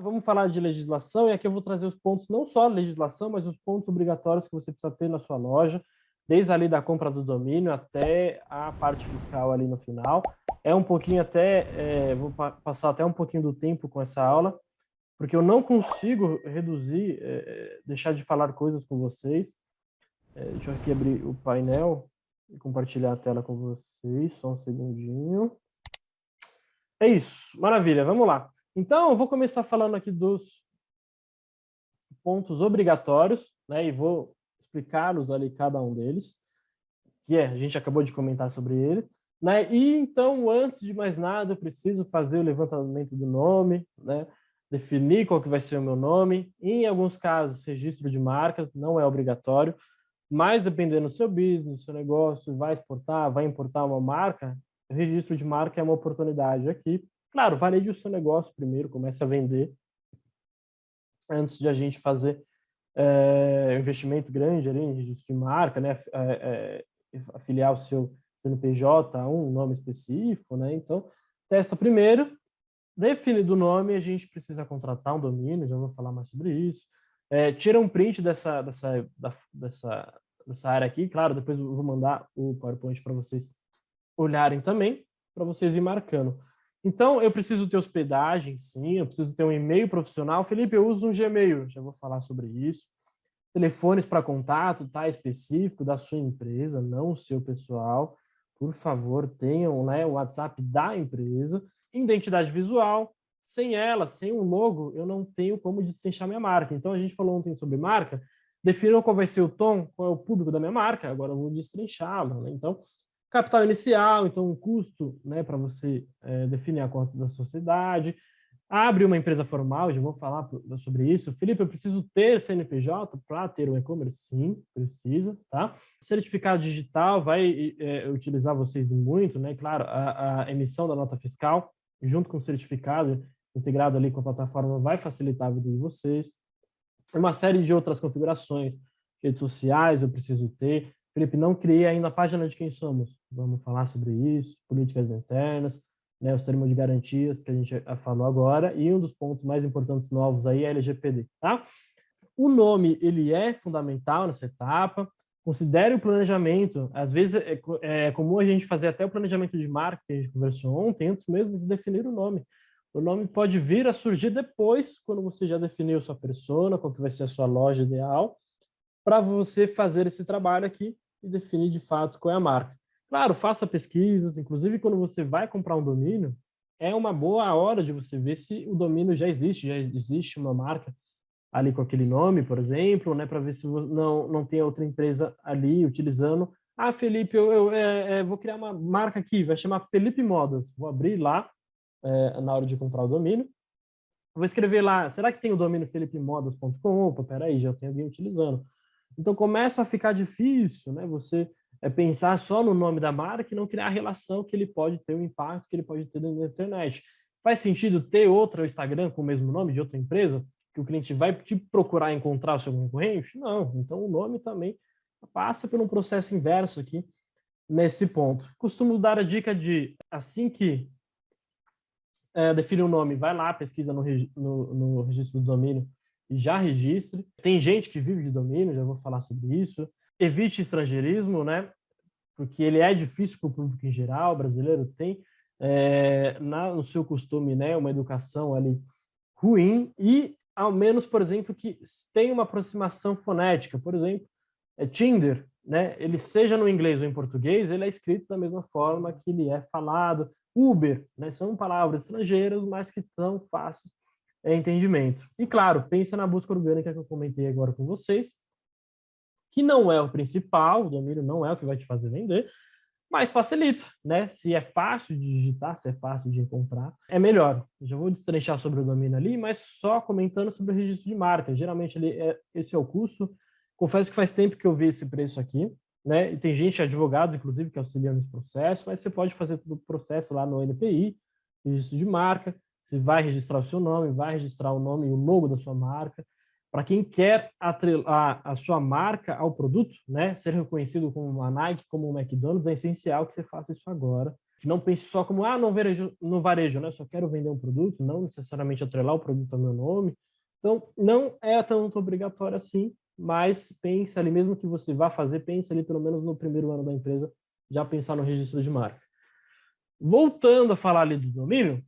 Vamos falar de legislação, e aqui eu vou trazer os pontos, não só legislação, mas os pontos obrigatórios que você precisa ter na sua loja, desde ali da compra do domínio até a parte fiscal ali no final. É um pouquinho até, é, vou pa passar até um pouquinho do tempo com essa aula, porque eu não consigo reduzir, é, é deixar de falar coisas com vocês. É, deixa eu aqui abrir o painel e compartilhar a tela com vocês, só um segundinho. É isso, maravilha, vamos lá. Então, eu vou começar falando aqui dos pontos obrigatórios, né, e vou explicá-los ali cada um deles, que é, a gente acabou de comentar sobre ele, né, e então, antes de mais nada, eu preciso fazer o levantamento do nome, né, definir qual que vai ser o meu nome, em alguns casos, registro de marca, não é obrigatório, mas dependendo do seu business, do seu negócio, vai exportar, vai importar uma marca, registro de marca é uma oportunidade aqui, Claro, valeje o seu negócio primeiro, comece a vender antes de a gente fazer é, investimento grande ali em registro de marca, né? É, é, afiliar o seu CNPJ a um nome específico, né? Então, testa primeiro, define o nome, a gente precisa contratar um domínio, já vou falar mais sobre isso. É, tira um print dessa, dessa, da, dessa, dessa área aqui, claro, depois eu vou mandar o PowerPoint para vocês olharem também, para vocês ir marcando. Então, eu preciso ter hospedagem, sim, eu preciso ter um e-mail profissional. Felipe, eu uso um Gmail, já vou falar sobre isso. Telefones para contato, tá, específico da sua empresa, não o seu pessoal. Por favor, tenham né, o WhatsApp da empresa. Identidade visual, sem ela, sem um logo, eu não tenho como destrinchar minha marca. Então, a gente falou ontem sobre marca, definam qual vai ser o tom, qual é o público da minha marca, agora eu vou destrinchá-la. Né? Então, Capital inicial, então um custo né, para você é, definir a conta da sociedade. Abre uma empresa formal, já vou falar sobre isso. Felipe, eu preciso ter CNPJ para ter um e-commerce? Sim, precisa, tá? Certificado digital vai é, utilizar vocês muito, né? Claro, a, a, emissão da nota fiscal, junto com o certificado integrado ali com a plataforma, vai facilitar a vida de vocês. Uma série de outras configurações, redes sociais eu preciso ter, Felipe, não criei ainda a página de quem somos. Vamos falar sobre isso, políticas internas, né, os termos de garantias que a gente falou agora, e um dos pontos mais importantes novos aí é LGPD, tá? O nome, ele é fundamental nessa etapa, considere o planejamento, às vezes é, é comum a gente fazer até o planejamento de marca, que a gente conversou ontem, antes mesmo de definir o nome. O nome pode vir a surgir depois, quando você já definiu sua persona, qual que vai ser a sua loja ideal, para você fazer esse trabalho aqui e definir de fato qual é a marca. Claro, faça pesquisas, inclusive quando você vai comprar um domínio, é uma boa hora de você ver se o domínio já existe, já existe uma marca ali com aquele nome, por exemplo, né, para ver se não, não tem outra empresa ali utilizando. Ah, Felipe, eu, eu é, é, vou criar uma marca aqui, vai chamar Felipe Modas. Vou abrir lá é, na hora de comprar o domínio. Vou escrever lá, será que tem o domínio felipemodas.com? Opa, peraí, já tem alguém utilizando. Então começa a ficar difícil, né? Você é pensar só no nome da marca e não criar a relação que ele pode ter, o impacto que ele pode ter na internet. Faz sentido ter outro Instagram com o mesmo nome de outra empresa? Que o cliente vai te procurar encontrar o seu concorrente? Não. Então o nome também passa por um processo inverso aqui nesse ponto. Costumo dar a dica de, assim que é, define o um nome, vai lá, pesquisa no, no, no registro do domínio já registre. Tem gente que vive de domínio, já vou falar sobre isso. Evite estrangeirismo, né? Porque ele é difícil para o público em geral, o brasileiro tem é, na, no seu costume né, uma educação ali ruim e, ao menos, por exemplo, que tem uma aproximação fonética. Por exemplo, é Tinder, né? ele seja no inglês ou em português, ele é escrito da mesma forma que ele é falado. Uber, né? são palavras estrangeiras, mas que são fáceis é entendimento. E claro, pensa na busca orgânica que eu comentei agora com vocês, que não é o principal, o domínio não é o que vai te fazer vender, mas facilita, né? Se é fácil de digitar, se é fácil de encontrar, é melhor. já vou destrinchar sobre o domínio ali, mas só comentando sobre o registro de marca. Geralmente ele é, esse é o custo. Confesso que faz tempo que eu vi esse preço aqui, né? E tem gente, advogados, inclusive, que auxiliam nesse processo, mas você pode fazer todo o processo lá no NPI, registro de marca, você vai registrar o seu nome, vai registrar o nome e o logo da sua marca. Para quem quer atrelar a sua marca ao produto, né, ser reconhecido como uma Nike, como uma McDonald's, é essencial que você faça isso agora. que não pense só como, ah, no varejo, no varejo, né? Só quero vender um produto, não necessariamente atrelar o produto ao meu nome. Então, não é tanto obrigatório assim, mas pense ali, mesmo que você vá fazer, pense ali pelo menos no primeiro ano da empresa, já pensar no registro de marca. Voltando a falar ali do domínio,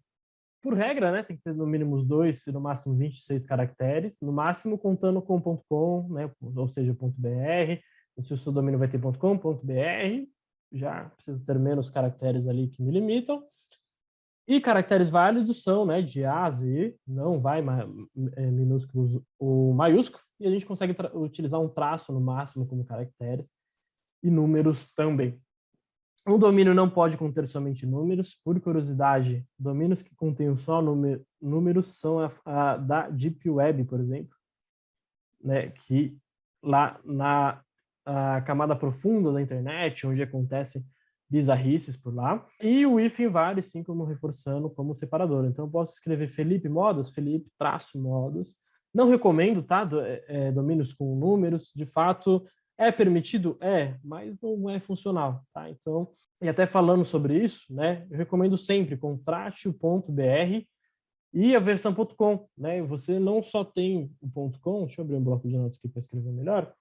por regra, né, tem que ter no mínimo os dois, no máximo 26 caracteres, no máximo contando com .com, né, ou seja, .br, se o seu domínio vai ter .com, .br, já precisa ter menos caracteres ali que me limitam. E caracteres válidos são né, de A a Z, não vai é, minúsculos ou maiúsculo, e a gente consegue utilizar um traço no máximo como caracteres, e números também. Um domínio não pode conter somente números. Por curiosidade, domínios que contêm só números são a, a, da Deep Web, por exemplo, né, que lá na camada profunda da internet, onde acontecem bizarrices por lá. E o hífen vale, sim, como reforçando, como separador. Então, eu posso escrever Felipe Modas, Felipe traço Modas. Não recomendo, tá? Do, é, é domínios com números. De fato, é permitido? É, mas não é funcional, tá? Então, e até falando sobre isso, né, eu recomendo sempre contrate o .br e a versão .com, né? Você não só tem o .com, deixa eu abrir um bloco de notas aqui para escrever melhor.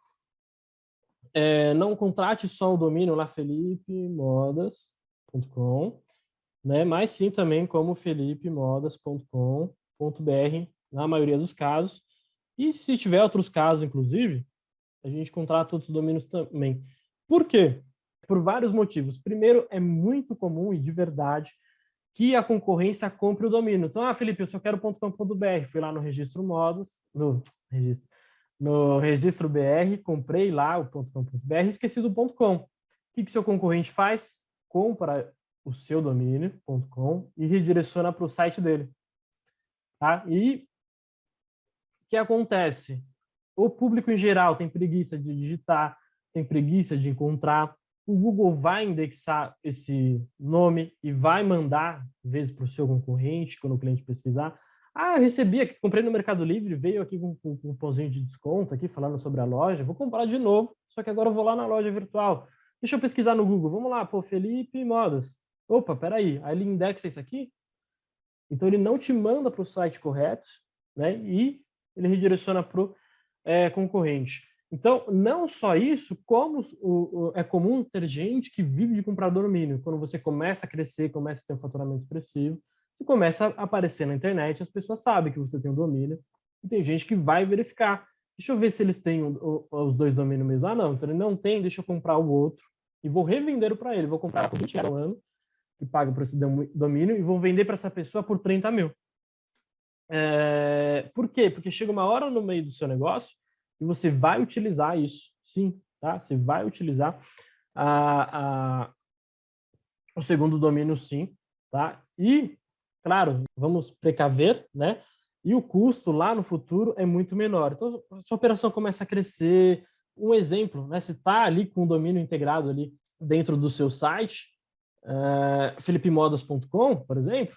É, não contrate só o domínio lá felipemodas.com, né? Mas sim também como felipemodas.com.br na maioria dos casos. E se tiver outros casos, inclusive, a gente contrata outros domínios também. Por quê? Por vários motivos. Primeiro, é muito comum e de verdade que a concorrência compre o domínio. Então, ah, Felipe, eu só quero .com.br. Fui lá no registro modos, no registro, no registro BR, comprei lá o .com.br e esqueci do .com. O que, que seu concorrente faz? Compra o seu domínio, .com, e redireciona para o site dele. Tá? E o que acontece? O público em geral tem preguiça de digitar, tem preguiça de encontrar, o Google vai indexar esse nome e vai mandar, às vezes, para o seu concorrente, quando o cliente pesquisar. Ah, eu recebi aqui, comprei no Mercado Livre, veio aqui com, um pãozinho de desconto, aqui falando sobre a loja, vou comprar de novo, só que agora eu vou lá na loja virtual. Deixa eu pesquisar no Google, vamos lá, pô, Felipe Modas. Opa, peraí, aí ele indexa isso aqui? Então ele não te manda para o site correto, né? E ele redireciona para o é, concorrente. Então, não só isso, como o, o, é comum ter gente que vive de comprar domínio. Quando você começa a crescer, começa a ter um faturamento expressivo, você começa a aparecer na internet, as pessoas sabem que você tem um domínio, e tem gente que vai verificar. Deixa eu ver se eles têm o, os dois domínios mesmo. Ah, não, então ele não tem, deixa eu comprar o outro, e vou revender para ele. Vou comprar por 20 reais ano, que paga por esse domínio, e vou vender para essa pessoa por 30 mil. É, por quê? Porque chega uma hora no meio do seu negócio e você vai utilizar isso, sim, tá? Você vai utilizar a, a, o segundo domínio, sim, tá? E, claro, vamos precaver, né? E o custo lá no futuro é muito menor. Então, a sua operação começa a crescer. Um exemplo, né? Você está ali com o domínio integrado ali dentro do seu site, uh, felipemodas.com, por exemplo,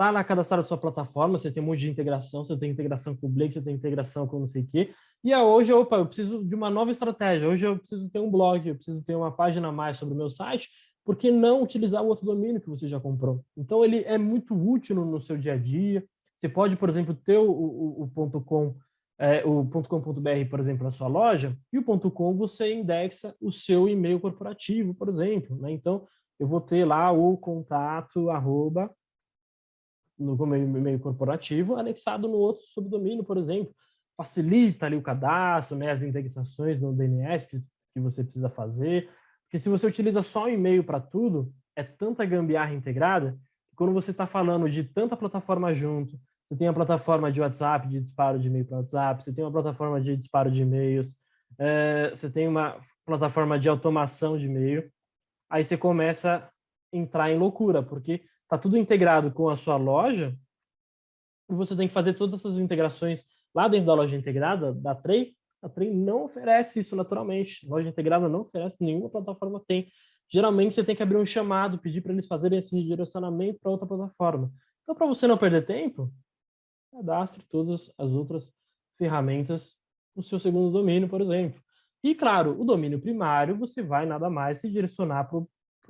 tá lá cadastrado sua plataforma, você tem um monte de integração, você tem integração com o Blake, você tem integração com não sei o quê. E hoje, opa, eu preciso de uma nova estratégia. Hoje eu preciso ter um blog, eu preciso ter uma página a mais sobre o meu site. Por que não utilizar o outro domínio que você já comprou? Então, ele é muito útil no, no seu dia a dia. Você pode, por exemplo, ter o, o, o .com, é, o .com.br, por exemplo, na sua loja, e o .com você indexa o seu e-mail corporativo, por exemplo. Né? Então, eu vou ter lá o contato, arroba, no e-mail corporativo, anexado no outro subdomínio, por exemplo. Facilita ali o cadastro, né, as indexações no DNS que, que você precisa fazer. Porque se você utiliza só o e-mail para tudo, é tanta gambiarra integrada, que quando você está falando de tanta plataforma junto, você tem a plataforma de WhatsApp, de disparo de e-mail para WhatsApp, você tem uma plataforma de disparo de e-mails, é, você tem uma plataforma de automação de e-mail, aí você começa a entrar em loucura, porque está tudo integrado com a sua loja, e você tem que fazer todas essas integrações lá dentro da loja integrada, da Trey, a Trey não oferece isso naturalmente. A loja integrada não oferece, nenhuma plataforma tem. Geralmente você tem que abrir um chamado, pedir para eles fazerem esse redirecionamento para outra plataforma. Então, para você não perder tempo, cadastre todas as outras ferramentas no seu segundo domínio, por exemplo. E, claro, o domínio primário, você vai nada mais se direcionar para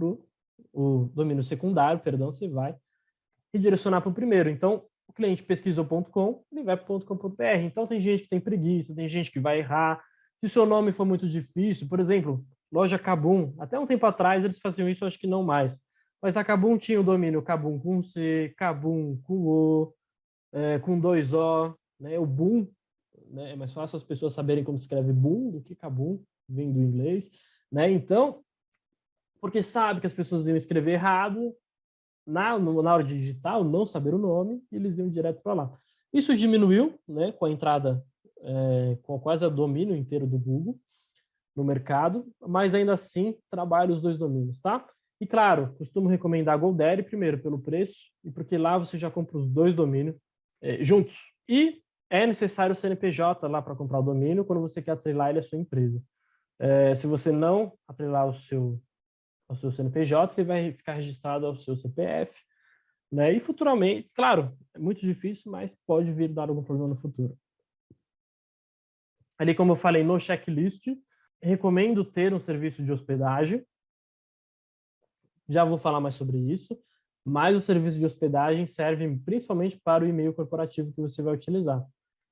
o o domínio secundário, perdão, você vai redirecionar para o primeiro. Então, o cliente pesquisou.com, ele vai para .com.br. Então, tem gente que tem preguiça, tem gente que vai errar. Se seu nome for muito difícil, por exemplo, loja Cabum, até um tempo atrás eles faziam isso, acho que não mais. Mas a Cabum tinha o domínio Cabum com C, Cabum com O, é, com dois O, né? o Boom, né? é mais fácil as pessoas saberem como se escreve Boom do que Cabum, vem do inglês. Né? Então, porque sabe que as pessoas iam escrever errado, na, na hora de digitar, não saber o nome, e eles iam direto para lá. Isso diminuiu né, com a entrada, é, com quase o domínio inteiro do Google no mercado, mas ainda assim trabalha os dois domínios, tá? E claro, costumo recomendar a GoDaddy primeiro pelo preço e porque lá você já compra os dois domínios é, juntos. E é necessário o CNPJ lá para comprar o domínio quando você quer atrelar ele à sua empresa. É, se você não atrelar o seu ao seu CNPJ, ele vai ficar registrado ao seu CPF, né? E futuramente, claro, é muito difícil, mas pode vir dar algum problema no futuro. Ali, como eu falei, no checklist, recomendo ter um serviço de hospedagem. Já vou falar mais sobre isso, mas o serviço de hospedagem serve principalmente para o e-mail corporativo que você vai utilizar.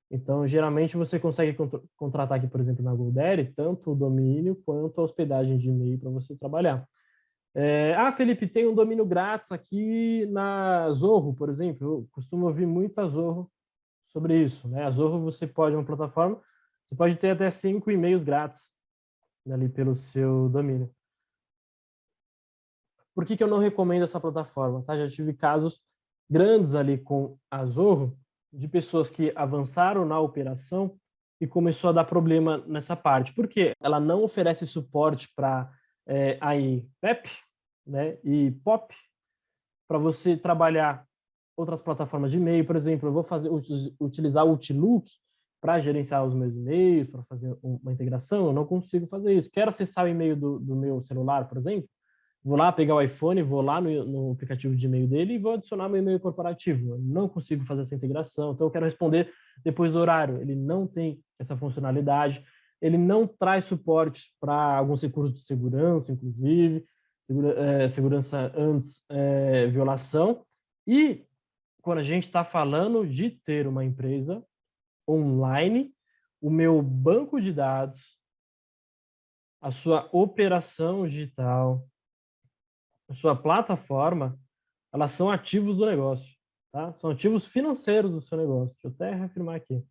Então, geralmente, você consegue contratar aqui, por exemplo, na GoDaddy, tanto o domínio quanto a hospedagem de e-mail para você trabalhar. É, ah, Felipe, tem um domínio grátis aqui na Zorro, por exemplo. Eu costumo ouvir muito a Zorro sobre isso. Né? A Zorro, você pode, uma plataforma, você pode ter até cinco e-mails grátis ali pelo seu domínio. Por que, que eu não recomendo essa plataforma? Tá? Já tive casos grandes ali com a Zorro, de pessoas que avançaram na operação e começou a dar problema nessa parte. Por quê? Ela não oferece suporte para é, aí PEP né, e POP para você trabalhar outras plataformas de e-mail, por exemplo, eu vou fazer utilizar o Outlook para gerenciar os meus e-mails, para fazer uma integração, eu não consigo fazer isso. Quero acessar o e-mail do, do meu celular, por exemplo, vou lá pegar o iPhone, vou lá no, no aplicativo de e-mail dele e vou adicionar meu e-mail corporativo. Eu não consigo fazer essa integração, então eu quero responder depois do horário. Ele não tem essa funcionalidade ele não traz suporte para alguns recursos de segurança, inclusive, segura, é, segurança antes é, violação. E quando a gente está falando de ter uma empresa online, o meu banco de dados, a sua operação digital, a sua plataforma, elas são ativos do negócio, tá? São ativos financeiros do seu negócio. Deixa eu até reafirmar aqui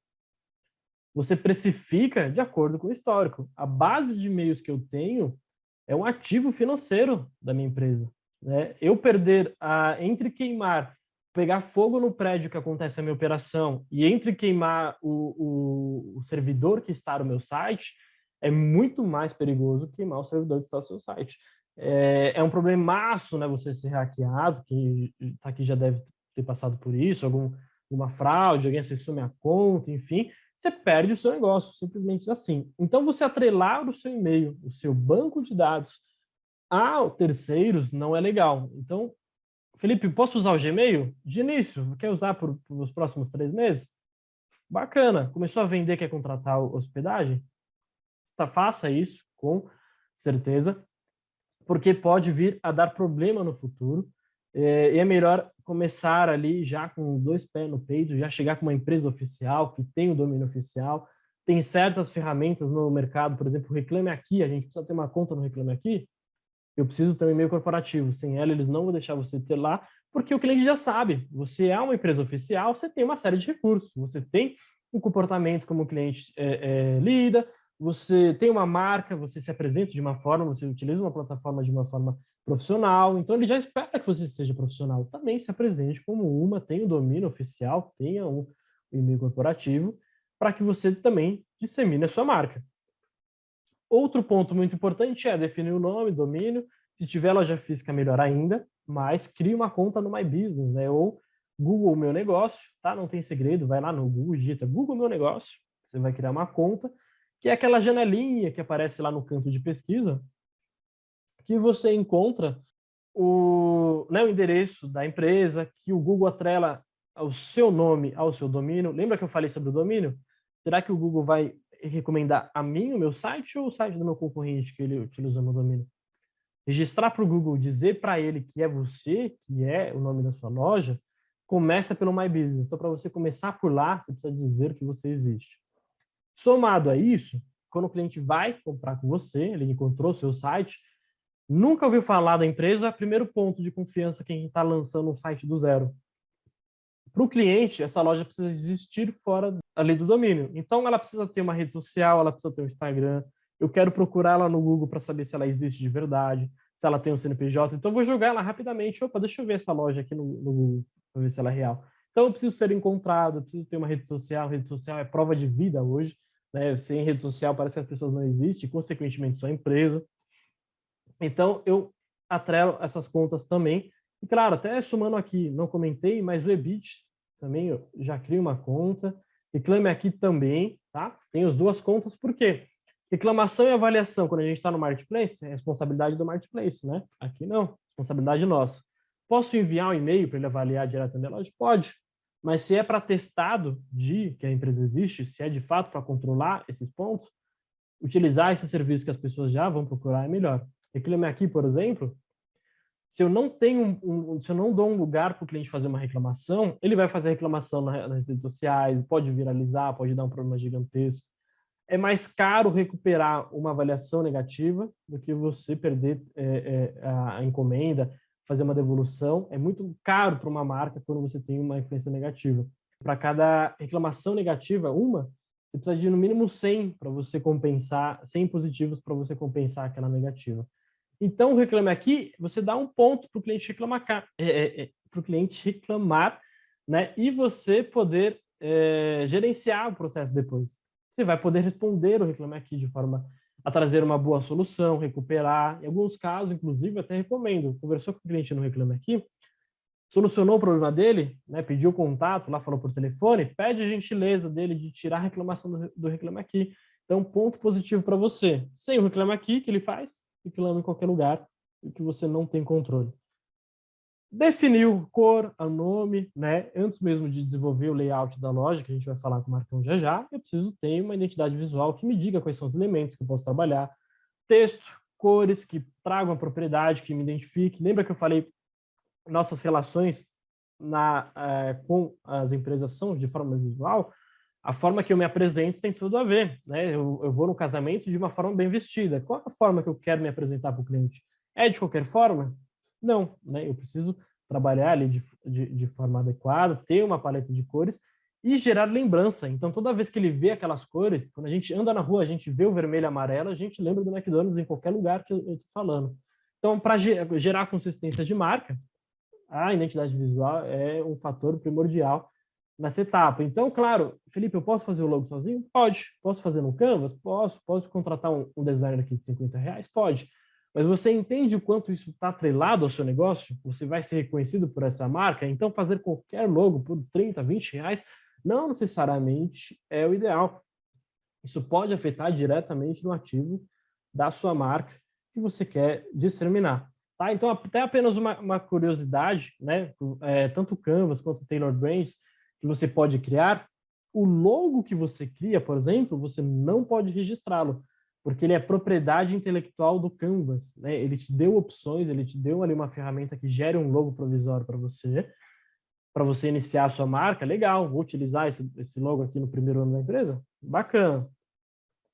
você precifica de acordo com o histórico. A base de e-mails que eu tenho é um ativo financeiro da minha empresa. Né? Eu perder, a, entre queimar, pegar fogo no prédio que acontece a minha operação e entre queimar o, o, o servidor que está no meu site, é muito mais perigoso queimar o servidor que está no seu site. É, é um problemaço né, você ser hackeado, quem está aqui já deve ter passado por isso, algum, alguma fraude, alguém acessou minha conta, enfim, você perde o seu negócio, simplesmente assim. Então, você atrelar o seu e-mail, o seu banco de dados a terceiros não é legal. Então, Felipe, posso usar o Gmail? De início, quer usar por, por os próximos três meses? Bacana. Começou a vender, quer contratar hospedagem? Tá, faça isso, com certeza, porque pode vir a dar problema no futuro. É, e é melhor começar ali já com dois pés no peito, já chegar com uma empresa oficial, que tem o domínio oficial, tem certas ferramentas no mercado, por exemplo, Reclame Aqui, a gente precisa ter uma conta no Reclame Aqui, eu preciso ter um e-mail corporativo, sem ela eles não vão deixar você ter lá, porque o cliente já sabe, você é uma empresa oficial, você tem uma série de recursos, você tem um comportamento como o cliente é, é, lida, você tem uma marca, você se apresenta de uma forma, você utiliza uma plataforma de uma forma profissional, então ele já espera que você seja profissional. Também se apresente como uma, tenha o domínio oficial, tenha um e-mail corporativo, para que você também dissemine a sua marca. Outro ponto muito importante é definir o nome, domínio, se tiver loja física, melhor ainda, mas crie uma conta no My Business, né? ou Google Meu Negócio, tá? Não tem segredo, vai lá no Google, digita Google Meu Negócio, você vai criar uma conta, que é aquela janelinha que aparece lá no canto de pesquisa, que você encontra o, né, o endereço da empresa, que o Google atrela o seu nome ao seu domínio. Lembra que eu falei sobre o domínio? Será que o Google vai recomendar a mim, o meu site, ou o site do meu concorrente que ele utiliza no domínio? registrar para o Google, dizer para ele que é você, que é o nome da sua loja, começa pelo My Business. Então, para você começar por lá, você precisa dizer que você existe. Somado a isso, quando o cliente vai comprar com você, ele encontrou seu site, nunca ouviu falar da empresa, primeiro ponto de confiança quem está lançando um site do zero. Para o cliente, essa loja precisa existir fora ali do domínio. Então, ela precisa ter uma rede social, ela precisa ter um Instagram. Eu quero procurar ela no Google para saber se ela existe de verdade, se ela tem um CNPJ. Então, eu vou jogar ela rapidamente. Opa, deixa eu ver essa loja aqui no, no Google, para ver se ela é real. Então, eu preciso ser encontrado, eu preciso ter uma rede social. A rede social é prova de vida hoje. Né? Sem rede social, parece que as pessoas não existem, consequentemente, sua empresa. Então, eu atrelo essas contas também. E, claro, até somando aqui, não comentei, mas o EBIT também eu já crio uma conta. Reclame aqui também, tá? Tem as duas contas, por quê? Reclamação e avaliação, quando a gente está no Marketplace, é responsabilidade do Marketplace, né? Aqui não, responsabilidade nossa. Posso enviar um e-mail para ele avaliar diretamente loja? Pode. Mas se é para testado de que a empresa existe, se é de fato para controlar esses pontos, utilizar esse serviço que as pessoas já vão procurar é melhor. Reclame aqui, por exemplo, se eu não tenho um, um, se eu não dou um lugar para o cliente fazer uma reclamação, ele vai fazer reclamação nas redes sociais, pode viralizar, pode dar um problema gigantesco. É mais caro recuperar uma avaliação negativa do que você perder é, é, a encomenda, fazer uma devolução. É muito caro para uma marca quando você tem uma influência negativa. Para cada reclamação negativa, uma, você precisa de no mínimo 100 para você compensar, 100 positivos para você compensar aquela negativa. Então, o Reclame Aqui, você dá um ponto para o cliente reclamar, é, é, é para o cliente reclamar, né? E você poder é, gerenciar o processo depois. Você vai poder responder o Reclame Aqui de forma a trazer uma boa solução, recuperar. Em alguns casos, inclusive, até recomendo. Conversou com o cliente no Reclame Aqui, solucionou o problema dele, né, pediu contato, lá falou por telefone, pede a gentileza dele de tirar a reclamação do, do Reclame Aqui. Então, ponto positivo para você. Sem o Reclame Aqui, que ele faz? Reclamando em qualquer lugar e que você não tem controle. Definiu cor, o nome, né? Antes mesmo de desenvolver o layout da loja, que a gente vai falar com o Marcão já já, eu preciso ter uma identidade visual que me diga quais são os elementos que eu posso trabalhar. Texto, cores que tragam a propriedade, que me identifique. Lembra que eu falei nossas relações na, é, com as impresas são de forma visual? A forma que eu me apresento tem tudo a ver. Né? Eu, eu, vou no casamento de uma forma bem vestida. Qual a forma que eu quero me apresentar para o cliente? É de qualquer forma? Não. Né? Eu preciso trabalhar ali de, de, de, forma adequada, ter uma paleta de cores e gerar lembrança. Então, toda vez que ele vê aquelas cores, quando a gente anda na rua, a gente vê o vermelho e amarelo, a gente lembra do McDonald's em qualquer lugar que eu estou falando. Então, para gerar consistência de marca, a identidade visual é um fator primordial nessa etapa. Então, claro, Felipe, eu posso fazer o logo sozinho? Pode. Posso fazer no Canvas? Posso. Posso contratar um, um designer aqui de 50 reais? Pode. Mas você entende o quanto isso está atrelado ao seu negócio? Você vai ser reconhecido por essa marca? Então, fazer qualquer logo por 30, 20 reais não necessariamente é o ideal. Isso pode afetar diretamente no ativo da sua marca que você quer disseminar. Tá? Então, até apenas uma, uma curiosidade, né? É, tanto o Canvas quanto o Taylor Brands, que você pode criar, o logo que você cria, por exemplo, você não pode registrá-lo, porque ele é propriedade intelectual do Canvas. Né? Ele te deu opções, ele te deu ali uma ferramenta que gera um logo provisório para você, para você iniciar a sua marca, legal, vou utilizar esse, esse logo aqui no primeiro ano da empresa, bacana.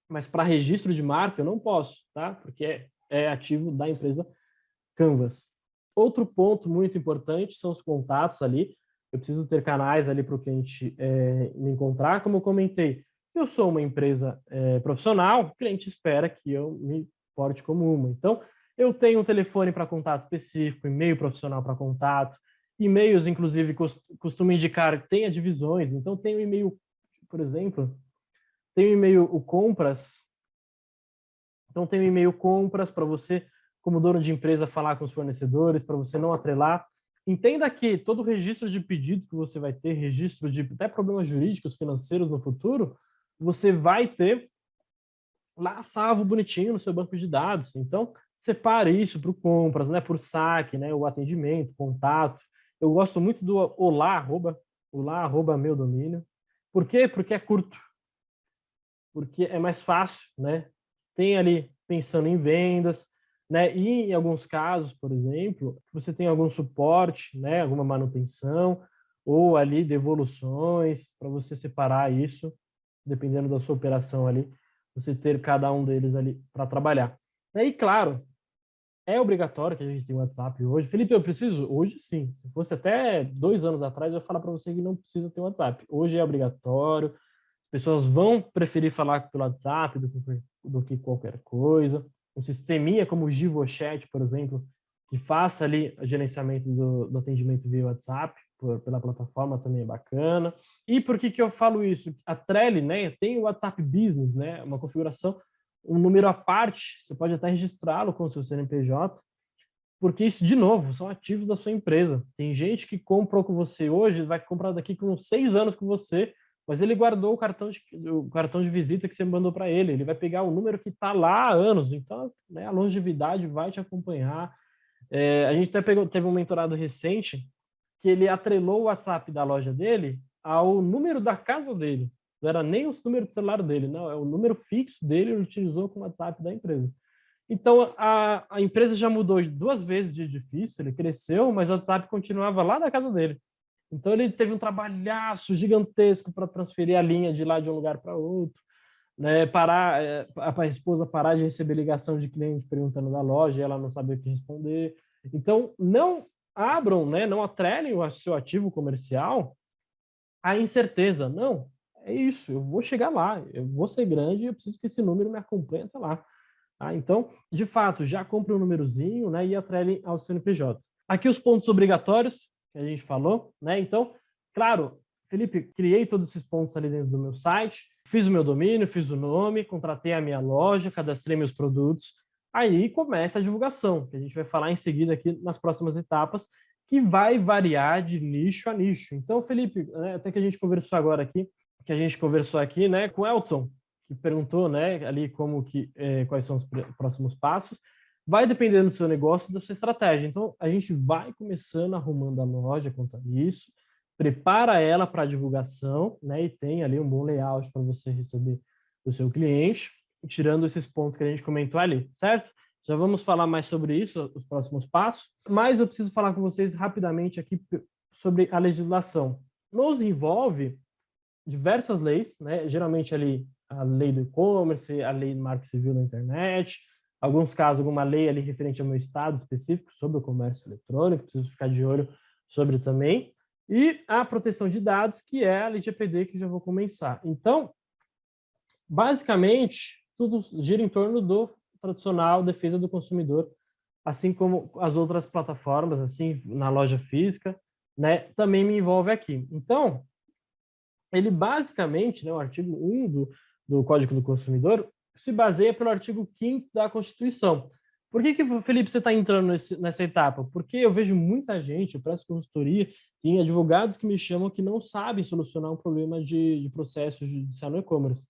Mas para registro de marca eu não posso, tá? Porque é, é ativo da empresa Canvas. Outro ponto muito importante são os contatos ali eu preciso ter canais ali para o cliente é, me encontrar. Como eu comentei, se eu sou uma empresa é, profissional, o cliente espera que eu me porte como uma. Então, eu tenho um telefone para contato específico, e-mail profissional para contato, e-mails, inclusive, costumo indicar que tenha divisões. Então, tem o e-mail, por exemplo, tem o e-mail o compras. Então, tem o e-mail compras para você, como dono de empresa, falar com os fornecedores, para você não atrelar Entenda que todo registro de pedido que você vai ter, registro de até problemas jurídicos, financeiros no futuro, você vai ter lá salvo bonitinho no seu banco de dados. Então, separe isso para o compras, né, por saque, né, o atendimento, contato. Eu gosto muito do olá, arroba, olá, arroba meu domínio. Por quê? Porque é curto. Porque é mais fácil, né? Tem ali pensando em vendas, né? E em alguns casos, por exemplo, você tem algum suporte, né? Alguma manutenção ou ali devoluções para você separar isso, dependendo da sua operação ali, você ter cada um deles ali para trabalhar. E claro, é obrigatório que a gente tenha WhatsApp hoje. Felipe, eu preciso? Hoje sim. Se fosse até dois anos atrás, eu ia falar para você que não precisa ter WhatsApp. Hoje é obrigatório. As pessoas vão preferir falar pelo WhatsApp do que, do que qualquer coisa. Um sisteminha como o GivoChat, por exemplo, que faça ali o gerenciamento do, do atendimento via WhatsApp, por, pela plataforma também é bacana. E por que, que eu falo isso? A Trello né, tem o WhatsApp Business, né, uma configuração um número à parte, você pode até registrá-lo com o seu CNPJ, porque isso, de novo, são ativos da sua empresa. Tem gente que comprou com você hoje, vai comprar daqui com seis anos com você, mas ele guardou o cartão de, o cartão de visita que você mandou para ele. Ele vai pegar o número que está lá há anos. Então, né, a longevidade vai te acompanhar. É, a gente até pegou, teve um mentorado recente que ele atrelou o WhatsApp da loja dele ao número da casa dele. Não era nem o número de celular dele, não, é o número fixo dele, ele utilizou com o WhatsApp da empresa. Então, a, a empresa já mudou duas vezes de edifício, ele cresceu, mas o WhatsApp continuava lá na casa dele. Então, ele teve um trabalhaço gigantesco para transferir a linha de lá de um lugar para outro, né, parar, é, a esposa parar de receber ligação de cliente perguntando da loja, ela não sabia o que responder. Então, não abram, né, não atrelem o seu ativo comercial à incerteza. Não, é isso, eu vou chegar lá, eu vou ser grande eu preciso que esse número me acompanhe até lá. Tá? Então, de fato, já compre um númerozinho né, e atrelem aos CNPJs. Aqui os pontos obrigatórios que a gente falou, né? Então, claro, Felipe, criei todos esses pontos ali dentro do meu site, fiz o meu domínio, fiz o nome, contratei a minha loja, cadastrei meus produtos, aí começa a divulgação, que a gente vai falar em seguida aqui nas próximas etapas, que vai variar de nicho a nicho. Então, Felipe, né, até que a gente conversou agora aqui, que a gente conversou aqui, né, com o Elton, que perguntou, né, ali como que, é, quais são os próximos passos. Vai dependendo do seu negócio e da sua estratégia. Então, a gente vai começando arrumando a loja quanto a isso, prepara ela para divulgação, né, e tem ali um bom layout para você receber o seu cliente, tirando esses pontos que a gente comentou ali, certo? Já vamos falar mais sobre isso, os próximos passos, mas eu preciso falar com vocês rapidamente aqui sobre a legislação. Nos envolve diversas leis, né? geralmente ali a lei do e-commerce, a lei do marco civil da internet, alguns casos, alguma lei ali referente ao meu estado específico sobre o comércio eletrônico, preciso ficar de olho sobre também, e a proteção de dados, que é a EPD, que já vou começar. Então, basicamente, tudo gira em torno do tradicional defesa do consumidor, assim como as outras plataformas, assim, na loja física, né, também me envolve aqui. Então, ele basicamente, né, o artigo 1 do, do Código do Consumidor, se baseia pelo artigo 5 da Constituição. Por que, que Felipe, você está entrando nesse, nessa etapa? Porque eu vejo muita gente, eu presto consultoria, tem advogados que me chamam que não sabem solucionar um problema de, de processo judicial no e-commerce.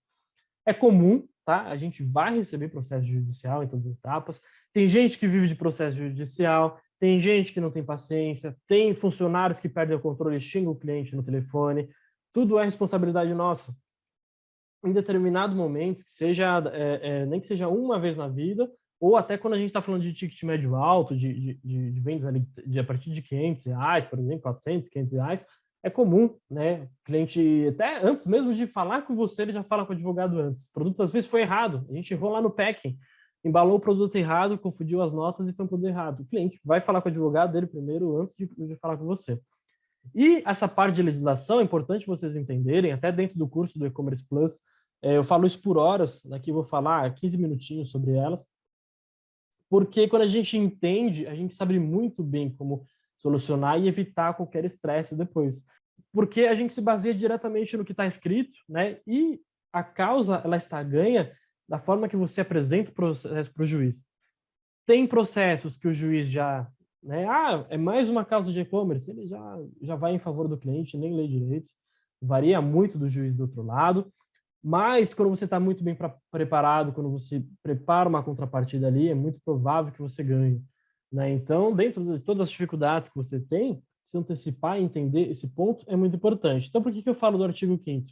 É comum, tá? A gente vai receber processo judicial em todas as etapas. Tem gente que vive de processo judicial, tem gente que não tem paciência, tem funcionários que perdem o controle e xingam o cliente no telefone, tudo é responsabilidade nossa. Em determinado momento, que seja é, é, nem que seja uma vez na vida, ou até quando a gente está falando de ticket médio alto, de, de, de vendas ali de, a partir de 500 reais, por exemplo, 400, 500 reais, é comum, né? O cliente, até antes mesmo de falar com você, ele já fala com o advogado antes. O produto às vezes foi errado, a gente errou lá no packing, embalou o produto errado, confundiu as notas e foi um produto errado. O cliente vai falar com o advogado dele primeiro, antes de, de falar com você. E essa parte de legislação é importante vocês entenderem, até dentro do curso do E-Commerce Plus, é, eu falo isso por horas, daqui vou falar 15 minutinhos sobre elas, porque quando a gente entende, a gente sabe muito bem como solucionar e evitar qualquer estresse depois. Porque a gente se baseia diretamente no que está escrito, né? E a causa, ela está ganha da forma que você apresenta o processo para o juiz. Tem processos que o juiz já né? Ah, é mais uma causa de e-commerce, ele já, já vai em favor do cliente, nem lê direito, varia muito do juiz do outro lado, mas quando você está muito bem pra, preparado, quando você prepara uma contrapartida ali, é muito provável que você ganhe. Né? Então, dentro de todas as dificuldades que você tem, se antecipar e entender esse ponto é muito importante. Então, por que, que eu falo do artigo 5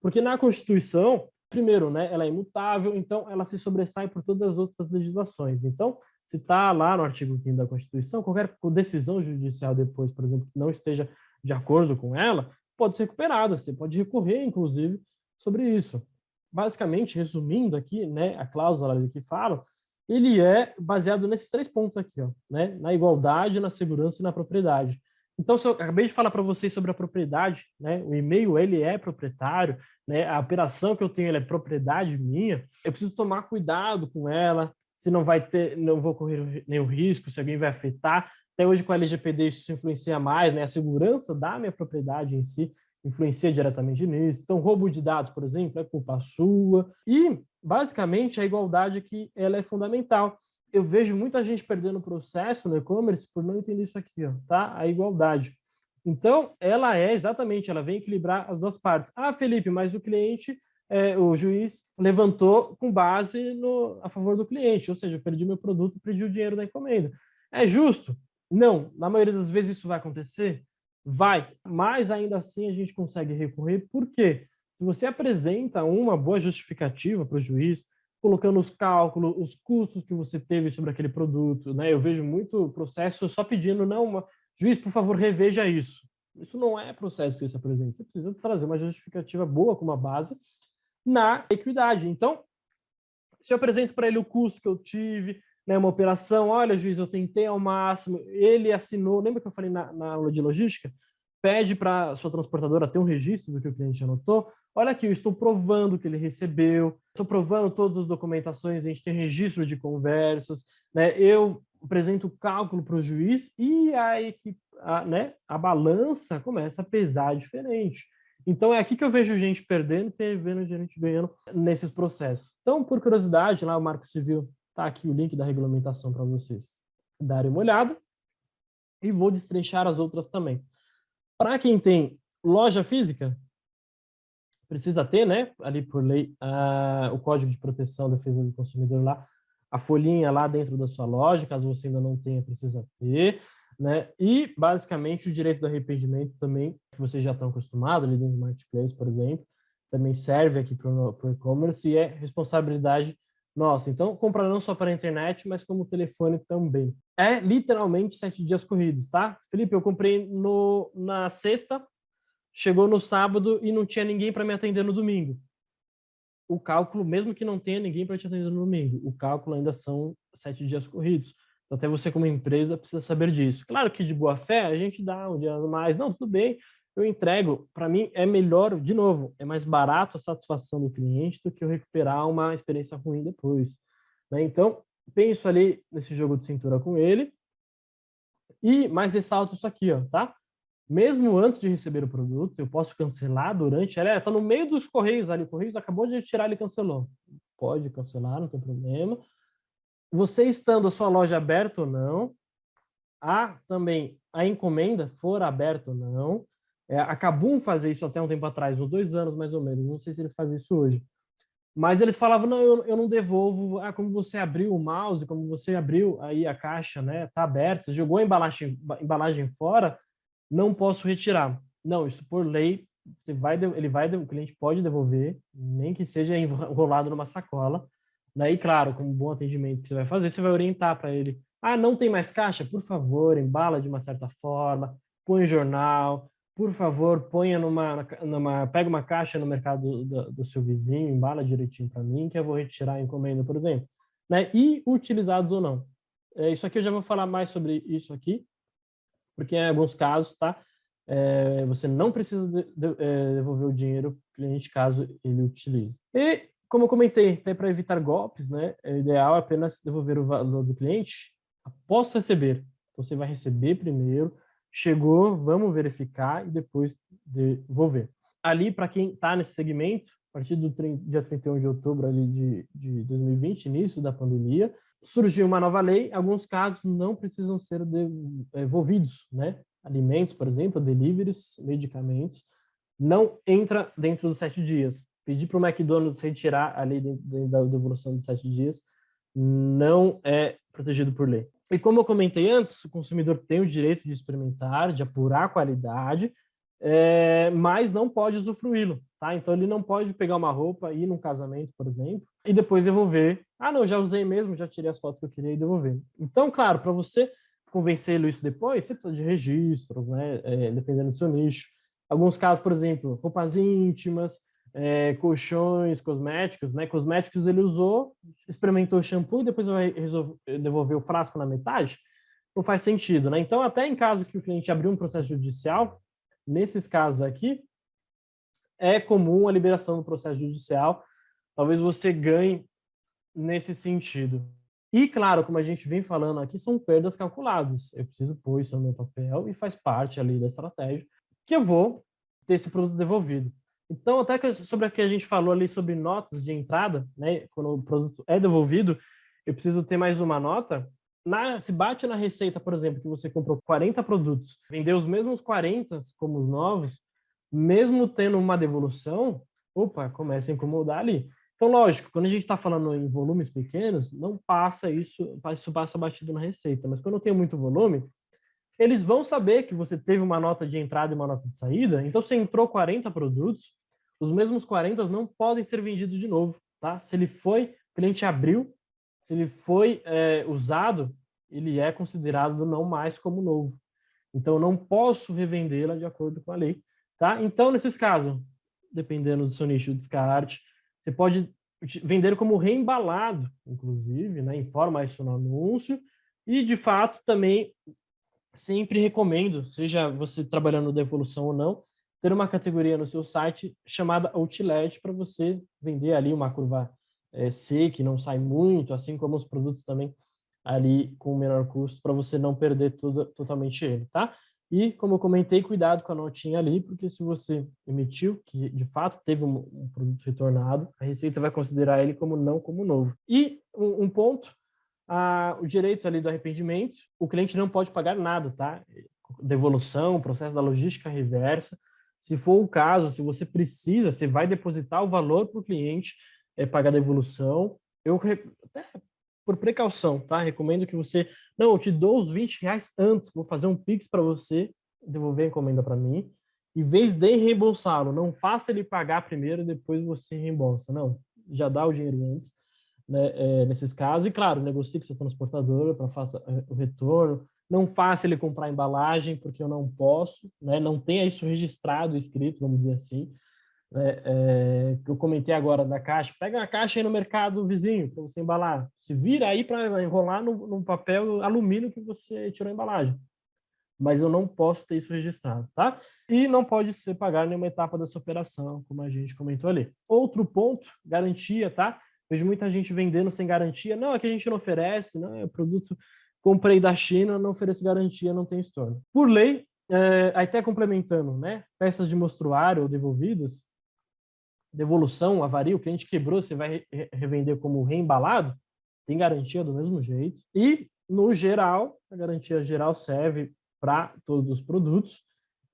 Porque na Constituição, primeiro, né, ela é imutável, então ela se sobressai por todas as outras legislações. Então, Se está lá no artigo 5 da Constituição, qualquer decisão judicial depois, por exemplo, que não esteja de acordo com ela, pode ser recuperada. Você pode recorrer, inclusive, sobre isso. Basicamente, resumindo aqui, né, a cláusula que fala, ele é baseado nesses três pontos aqui, ó, né, na igualdade, na segurança e na propriedade. Então, se eu acabei de falar para vocês sobre a propriedade, né, o e-mail ele é proprietário, né, a operação que eu tenho é propriedade minha, eu preciso tomar cuidado com ela, se não vai ter, não vou correr nenhum risco, se alguém vai afetar. Até hoje com a LGPD isso influencia mais, né, a segurança da minha propriedade em si influencia diretamente nisso. Então, roubo de dados, por exemplo, é culpa sua. E, basicamente, a igualdade aqui ela é fundamental. Eu vejo muita gente perdendo o processo no e-commerce por não entender isso aqui, ó, tá? A igualdade. Então, ela é exatamente, ela vem equilibrar as duas partes. Ah, Felipe, mas o cliente, é, o juiz levantou com base no, a favor do cliente, ou seja, eu perdi meu produto, perdi o dinheiro da encomenda. É justo? Não. Na maioria das vezes isso vai acontecer? Vai, mas ainda assim a gente consegue recorrer, por quê? Se você apresenta uma boa justificativa para o juiz, colocando os cálculos, os custos que você teve sobre aquele produto, né? Eu vejo muito processo só pedindo, não, uma, juiz, por favor, reveja isso. Isso não é processo que você apresenta, você precisa trazer uma justificativa boa com uma base na equidade. Então, se eu apresento para ele o custo que eu tive, né, uma operação, olha, juiz, eu tentei ao máximo, ele assinou, lembra que eu falei na, na aula de logística? Pede para sua transportadora ter um registro do que o cliente anotou. Olha aqui, eu estou provando que ele recebeu, estou provando todas as documentações, a gente tem registro de conversas, né? eu apresento o cálculo para o juiz e a, equipe, a, né, a balança começa a pesar diferente. Então é aqui que eu vejo gente perdendo e vendo gente ganhando nesses processos. Então, por curiosidade, lá o Marco Civil Tá aqui o link da regulamentação para vocês darem uma olhada. E vou destrinchar as outras também. Para quem tem loja física, precisa ter, né, ali por lei, o Código de Proteção e Defesa do Consumidor lá, a folhinha lá dentro da sua loja, caso você ainda não tenha, precisa ter, né, e basicamente o direito do arrependimento também, que vocês já estão acostumados ali dentro do Marketplace, por exemplo, também serve aqui para o e-commerce e é responsabilidade nossa, então compra não só para a internet, mas como telefone também. É literalmente sete dias corridos, tá? Felipe, eu comprei no, na sexta, chegou no sábado e não tinha ninguém para me atender no domingo. O cálculo, mesmo que não tenha ninguém para te atender no domingo, o cálculo ainda são sete dias corridos. Até você como empresa precisa saber disso. Claro que de boa fé a gente dá um dia mais, não, tudo bem, eu entrego, para mim é melhor, de novo, é mais barato a satisfação do cliente do que eu recuperar uma experiência ruim depois. Né? Então, penso ali nesse jogo de cintura com ele, e mais ressalto isso aqui, ó, tá? Mesmo antes de receber o produto, eu posso cancelar durante, ela está no meio dos correios ali, o Correios acabou de tirar, ele cancelou. Pode cancelar, não tem problema. Você estando a sua loja aberta ou não, a também a encomenda for aberta ou não, é, a fazia isso até um tempo atrás, uns dois anos mais ou menos, não sei se eles fazem isso hoje. Mas eles falavam, não, eu, eu não devolvo, ah, como você abriu o mouse, como você abriu aí a caixa, né, tá aberta, você jogou a embalagem, embalagem fora, não posso retirar. Não, isso por lei, você vai, ele vai, o cliente pode devolver, nem que seja enrolado numa sacola. Daí, claro, como bom atendimento que você vai fazer, você vai orientar para ele, ah, não tem mais caixa? Por favor, embala de uma certa forma, põe jornal, por favor, ponha numa, numa pega uma caixa no mercado do, do seu vizinho, embala direitinho para mim, que eu vou retirar a encomenda, por exemplo. Né? E utilizados ou não. É, isso aqui eu já vou falar mais sobre isso aqui, porque em alguns casos, tá? É, você não precisa de, de, é, devolver o dinheiro para o cliente caso ele utilize. E, como eu comentei, até para evitar golpes, né, é ideal apenas devolver o valor do cliente após receber. Então, você vai receber primeiro, chegou, vamos verificar e depois devolver. Ali, para quem está nesse segmento, a partir do dia 31 de outubro ali de, de 2020, início da pandemia, surgiu uma nova lei, alguns casos não precisam ser devolvidos, né? Alimentos, por exemplo, deliveries, medicamentos, não entra dentro dos sete dias. Pedir para o McDonald's retirar a lei da devolução de sete dias não é protegido por lei. E como eu comentei antes, o consumidor tem o direito de experimentar, de apurar a qualidade, é, mas não pode usufruí-lo, tá? Então ele não pode pegar uma roupa, ir num casamento, por exemplo, e depois devolver. Ah, não, já usei mesmo, já tirei as fotos que eu queria e devolver. Então, claro, para você convencê-lo isso depois, você precisa de registros, né? É, dependendo do seu nicho. Alguns casos, por exemplo, roupas íntimas, é, colchões, cosméticos, né? Cosméticos ele usou, experimentou o shampoo e depois vai devolver o frasco na metade. Não faz sentido, né? Então, até em caso que o cliente abriu um processo judicial, nesses casos aqui, é comum a liberação do processo judicial. Talvez você ganhe nesse sentido. E, claro, como a gente vem falando aqui, são perdas calculadas. Eu preciso pôr isso no meu papel e faz parte ali da estratégia que eu vou ter esse produto devolvido. Então, até que sobre o que a gente falou ali sobre notas de entrada, né, quando o produto é devolvido, eu preciso ter mais uma nota. Na, se bate na receita, por exemplo, que você comprou 40 produtos, vendeu os mesmos 40 como os novos, mesmo tendo uma devolução, opa, começa a incomodar ali. Então, lógico, quando a gente está falando em volumes pequenos, não passa isso, isso passa batido na receita. Mas quando eu tenho muito volume, eles vão saber que você teve uma nota de entrada e uma nota de saída. Então, você entrou 40 produtos, os mesmos 40 não podem ser vendidos de novo, tá? Se ele foi, o cliente abriu, se ele foi é, usado, ele é considerado não mais como novo. Então, eu não posso revendê-la de acordo com a lei, tá? Então, nesses casos, dependendo do seu nicho de descarte, você pode vender como reembalado, inclusive, né? informa isso no anúncio, e de fato também sempre recomendo, seja você trabalhando devolução ou não, ter uma categoria no seu site chamada Outlet para você vender ali uma curva é, C, que não sai muito, assim como os produtos também ali com menor custo, para você não perder tudo, totalmente ele, tá? E, como eu comentei, cuidado com a notinha ali, porque se você emitiu, que de fato teve um, um produto retornado, a Receita vai considerar ele como não como novo. E um, um ponto, a, o direito ali do arrependimento, o cliente não pode pagar nada, tá? Devolução, processo da logística reversa. Se for o caso, se você precisa, você vai depositar o valor para o cliente é, pagar a devolução. Eu até por precaução, tá? Recomendo que você... Não, eu te dou os 20 reais antes, vou fazer um Pix para você, devolver a encomenda para mim. Em vez de reembolsá-lo, não faça ele pagar primeiro e depois você reembolsa. Não, já dá o dinheiro antes, né, é, nesses casos. E, claro, negocie com seu transportador para faça é, o retorno. Não faça ele comprar embalagem, porque eu não posso, né? Não tenha isso registrado, escrito, vamos dizer assim é, é, que eu comentei agora da caixa, pega a caixa aí no mercado vizinho para você embalar. Se vira aí para enrolar no, no, papel alumínio que você tirou a embalagem. Mas eu não posso ter isso registrado, tá? E não pode ser pagar nenhuma etapa dessa operação, como a gente comentou ali. Outro ponto, garantia, tá? Vejo muita gente vendendo sem garantia. Não, aqui a gente não oferece, não, é produto comprei da China, não ofereço garantia, não tem estorno. Por lei, é, até complementando, né? Peças de mostruário ou devolvidas, devolução, avaria, o cliente quebrou, você vai revender como reembalado, tem garantia do mesmo jeito. E, no geral, a garantia geral serve para todos os produtos.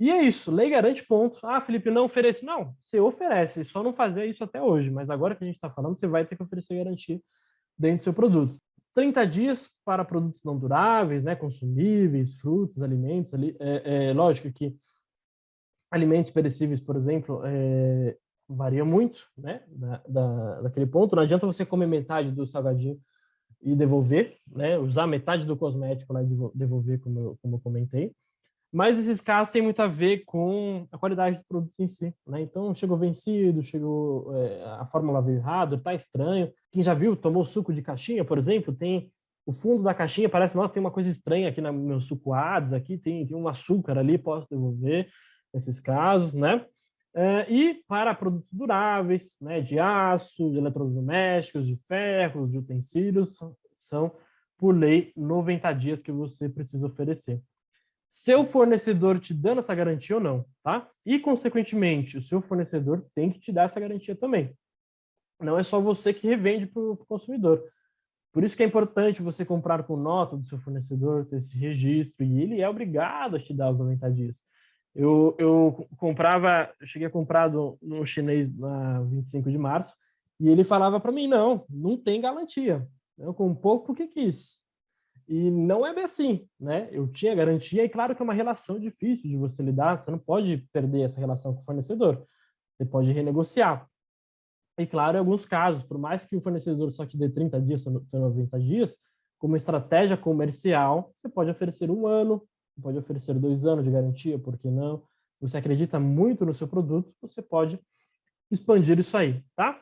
E é isso, lei garante ponto. Ah, Felipe, não oferece. Não, você oferece, só não fazia isso até hoje. Mas agora que a gente está falando, você vai ter que oferecer garantia dentro do seu produto. 30 dias para produtos não duráveis, né, consumíveis, frutas, alimentos. Ali, é, é lógico que alimentos perecíveis, por exemplo, é, varia muito, né, da, da, daquele ponto. Não adianta você comer metade do salgadinho e devolver, né, usar metade do cosmético lá e devolver, como eu, como eu comentei. Mas esses casos têm muito a ver com a qualidade do produto em si, né? Então, chegou vencido, chegou é, a fórmula veio errado, tá estranho. Quem já viu, tomou suco de caixinha, por exemplo, tem o fundo da caixinha, parece, nossa, tem uma coisa estranha aqui no meu suco Ades, aqui tem, tem um açúcar ali, posso devolver nesses casos, né? Uh, e para produtos duráveis, né, de aço, de eletrodomésticos, de ferros, de utensílios, são, por lei, 90 dias que você precisa oferecer. Seu fornecedor te dando essa garantia ou não, tá? E, consequentemente, o seu fornecedor tem que te dar essa garantia também. Não é só você que revende para o consumidor. Por isso que é importante você comprar com nota do seu fornecedor, ter esse registro, e ele é obrigado a te dar os 90 dias. Eu, eu comprava, eu cheguei a comprar no chinês na 25 de março, e ele falava para mim, não, não tem garantia. Eu com pouco porque quis. E não é bem assim, né? Eu tinha garantia, e claro que é uma relação difícil de você lidar, você não pode perder essa relação com o fornecedor, você pode renegociar. E claro, em alguns casos, por mais que o fornecedor só te dê 30 dias ou 90 dias, como estratégia comercial, você pode oferecer um ano, pode oferecer dois anos de garantia, por que não? Você acredita muito no seu produto, você pode expandir isso aí, tá?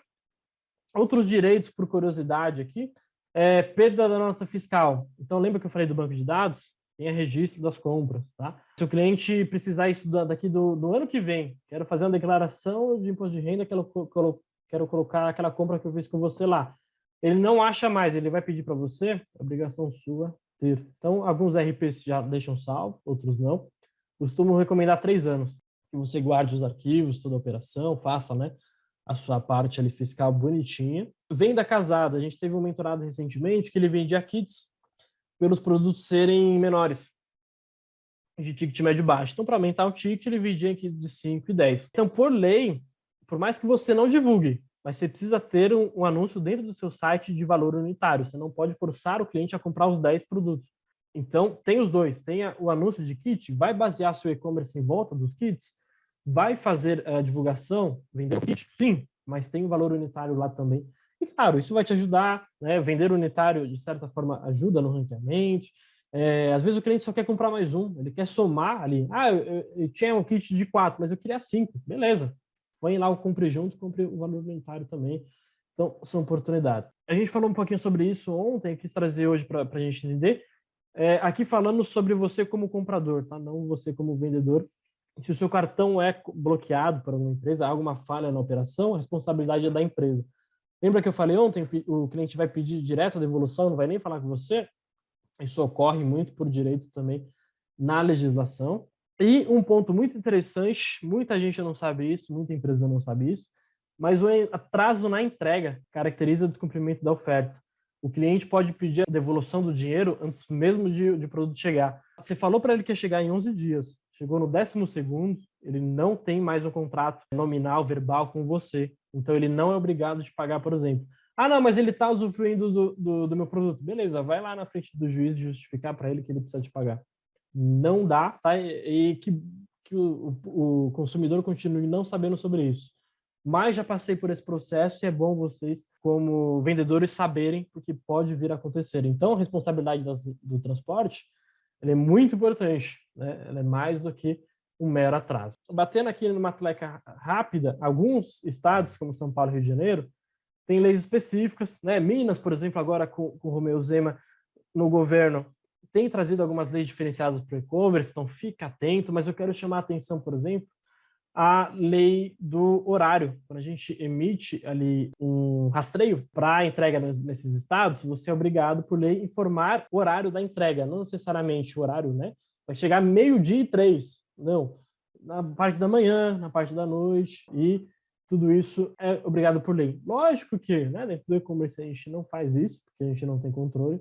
Outros direitos, por curiosidade aqui, é, perda da nota fiscal. Então, lembra que eu falei do banco de dados? Tem registro das compras, tá? Se o cliente precisar isso daqui do, do ano que vem, quero fazer uma declaração de imposto de renda, quero, quero colocar aquela compra que eu fiz com você lá. Ele não acha mais, ele vai pedir para você, é obrigação sua ter. Então, alguns RPs já deixam salvo, outros não. Costumo recomendar três anos, que você guarde os arquivos, toda a operação, faça, né? A sua parte ali fiscal bonitinha. Venda casada, a gente teve um mentorado recentemente que ele vendia kits pelos produtos serem menores, de ticket médio baixo. Então, para aumentar o ticket, ele vendia aqui de 5 e 10. Então, por lei, por mais que você não divulgue, mas você precisa ter um, um, anúncio dentro do seu site de valor unitário. Você não pode forçar o cliente a comprar os 10 produtos. Então, tem os dois. Tem o anúncio de kit, vai basear seu e-commerce em volta dos kits, vai fazer a divulgação, vender o kit? Sim, mas tem o valor unitário lá também. E claro, isso vai te ajudar, né? Vender unitário, de certa forma, ajuda no ranqueamento. É, às vezes o cliente só quer comprar mais um, ele quer somar ali. Ah, eu, eu, eu tinha um kit de quatro, mas eu queria cinco. Beleza. Põe lá o compre junto, compre o valor unitário também. Então, são oportunidades. A gente falou um pouquinho sobre isso ontem, quis trazer hoje para a gente entender. É, aqui falando sobre você como comprador, tá? Não você como vendedor se o seu cartão é bloqueado por alguma empresa, há alguma falha na operação, a responsabilidade é da empresa. Lembra que eu falei ontem, o cliente vai pedir direto a devolução, não vai nem falar com você? Isso ocorre muito por direito também na legislação. E um ponto muito interessante, muita gente não sabe isso, muita empresa não sabe isso, mas o atraso na entrega caracteriza o descumprimento da oferta. O cliente pode pedir a devolução do dinheiro antes mesmo de, de produto chegar. Você falou para ele que ia chegar em 11 dias, chegou no décimo segundo, ele não tem mais um contrato nominal, verbal com você. Então, ele não é obrigado de pagar, por exemplo. Ah, não, mas ele está usufruindo do, do, do, meu produto. Beleza, vai lá na frente do juiz justificar para ele que ele precisa te pagar. Não dá, tá? E que, que o, o consumidor continue não sabendo sobre isso. Mas já passei por esse processo e é bom vocês, como vendedores, saberem o que pode vir a acontecer. Então, a responsabilidade do transporte ele é muito importante, né? Ela é mais do que um mero atraso. Batendo aqui numa atleca rápida, alguns estados, como São Paulo e Rio de Janeiro, têm leis específicas, né? Minas, por exemplo, agora com, com o Romeu Zema no governo, tem trazido algumas leis diferenciadas para o e-commerce, então fica atento, mas eu quero chamar a atenção, por exemplo, a lei do horário. Quando a gente emite ali um rastreio para entrega nesses estados, você é obrigado, por lei, informar o horário da entrega, não necessariamente o horário, né? Vai chegar meio-dia e três, não. Na parte da manhã, na parte da noite, e tudo isso é obrigado por lei. Lógico que, né, dentro do e-commerce a gente não faz isso, porque a gente não tem controle,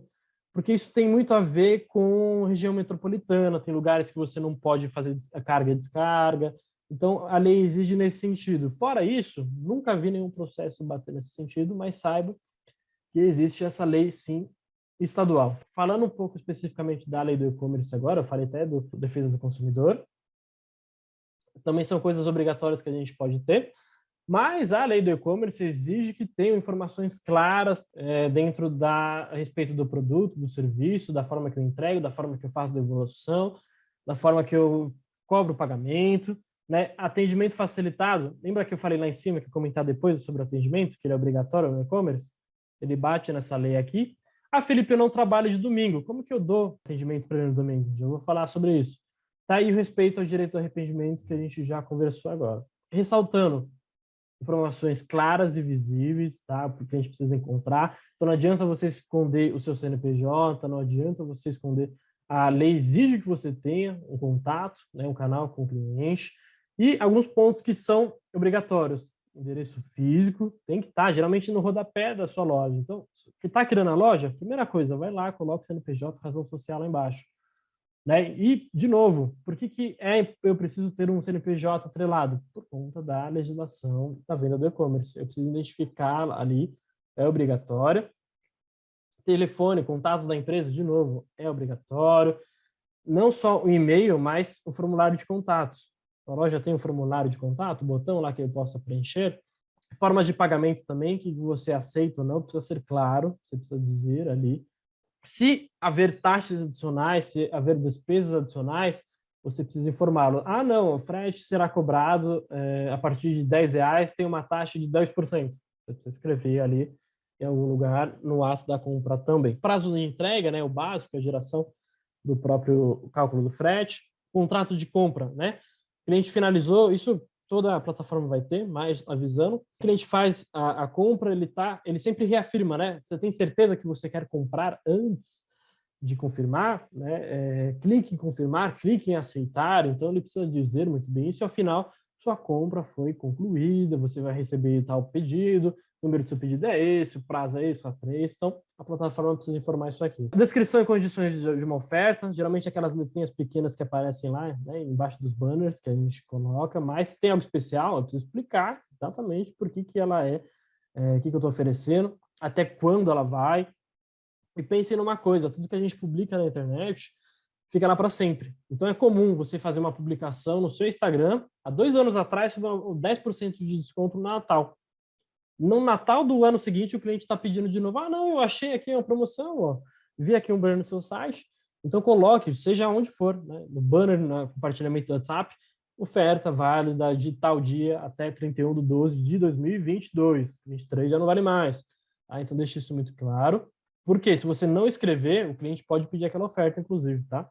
porque isso tem muito a ver com região metropolitana, tem lugares que você não pode fazer a carga e descarga, então, a lei exige nesse sentido. Fora isso, nunca vi nenhum processo bater nesse sentido, mas saiba que existe essa lei, sim, estadual. Falando um pouco especificamente da lei do e-commerce agora, eu falei até do defesa do consumidor, também são coisas obrigatórias que a gente pode ter, mas a lei do e-commerce exige que tenham informações claras é, dentro da, a respeito do produto, do serviço, da forma que eu entrego, da forma que eu faço devolução, da forma que eu cobro o pagamento, né? Atendimento facilitado, lembra que eu falei lá em cima, que eu comentar depois sobre o atendimento, que ele é obrigatório no e-commerce? Ele bate nessa lei aqui. Ah, Felipe, eu não trabalho de domingo. Como que eu dou atendimento para ele no domingo? Já vou falar sobre isso. Tá aí o respeito ao direito ao arrependimento que a gente já conversou agora. Ressaltando, informações claras e visíveis, tá? Porque a gente precisa encontrar. Então não adianta você esconder o seu CNPJ, não adianta você esconder. A lei exige que você tenha um contato, né, um canal com o cliente. E alguns pontos que são obrigatórios. Endereço físico tem que estar, geralmente, no rodapé da sua loja. Então, que está criando a loja, primeira coisa, vai lá, coloca o CNPJ, razão social lá embaixo. Né? E, de novo, por que, que é, eu preciso ter um CNPJ atrelado? Por conta da legislação da venda do e-commerce. Eu preciso identificar ali, é obrigatória. telefone, contatos da empresa, de novo, é obrigatório. Não só o e-mail, mas o formulário de contatos. A loja tem um formulário de contato, um botão lá que eu possa preencher. Formas de pagamento também, que você aceita ou não, precisa ser claro, você precisa dizer ali. Se haver taxas adicionais, se haver despesas adicionais, você precisa informá-lo. Ah, não, o frete será cobrado é, a partir de 10 reais, tem uma taxa de 10%. Você precisa escrever ali em algum lugar no ato da compra também. Prazo de entrega, né, o básico, a geração do próprio cálculo do frete. Contrato de compra, né? O cliente finalizou, isso toda a plataforma vai ter, mais avisando. O cliente faz a, a compra, ele tá, ele sempre reafirma, né? Você tem certeza que você quer comprar antes de confirmar, né? É, clique em confirmar, clique em aceitar, então ele precisa dizer muito bem isso, e ao final sua compra foi concluída, você vai receber tal pedido, número do seu pedido é esse, o prazo é esse, o rastro é esse, então a plataforma precisa informar isso aqui. Descrição e condições de uma oferta, geralmente aquelas letrinhas pequenas que aparecem lá, né, embaixo dos banners que a gente coloca, mas tem algo especial, eu preciso explicar exatamente por que, que ela é, é o que, que eu estou oferecendo, até quando ela vai, e pense numa coisa, tudo que a gente publica na internet fica lá para sempre. Então é comum você fazer uma publicação no seu Instagram, há dois anos atrás, sobre 10% de desconto no Natal. No Natal do ano seguinte, o cliente está pedindo de novo, ah, não, eu achei aqui uma promoção, ó, vi aqui um banner no seu site, então coloque, seja onde for, né, no banner, no compartilhamento do WhatsApp, oferta válida de tal dia até 31 de 12 de 2022, 23 já não vale mais. Ah, então deixe isso muito claro. Porque se você não escrever, o cliente pode pedir aquela oferta, inclusive, tá?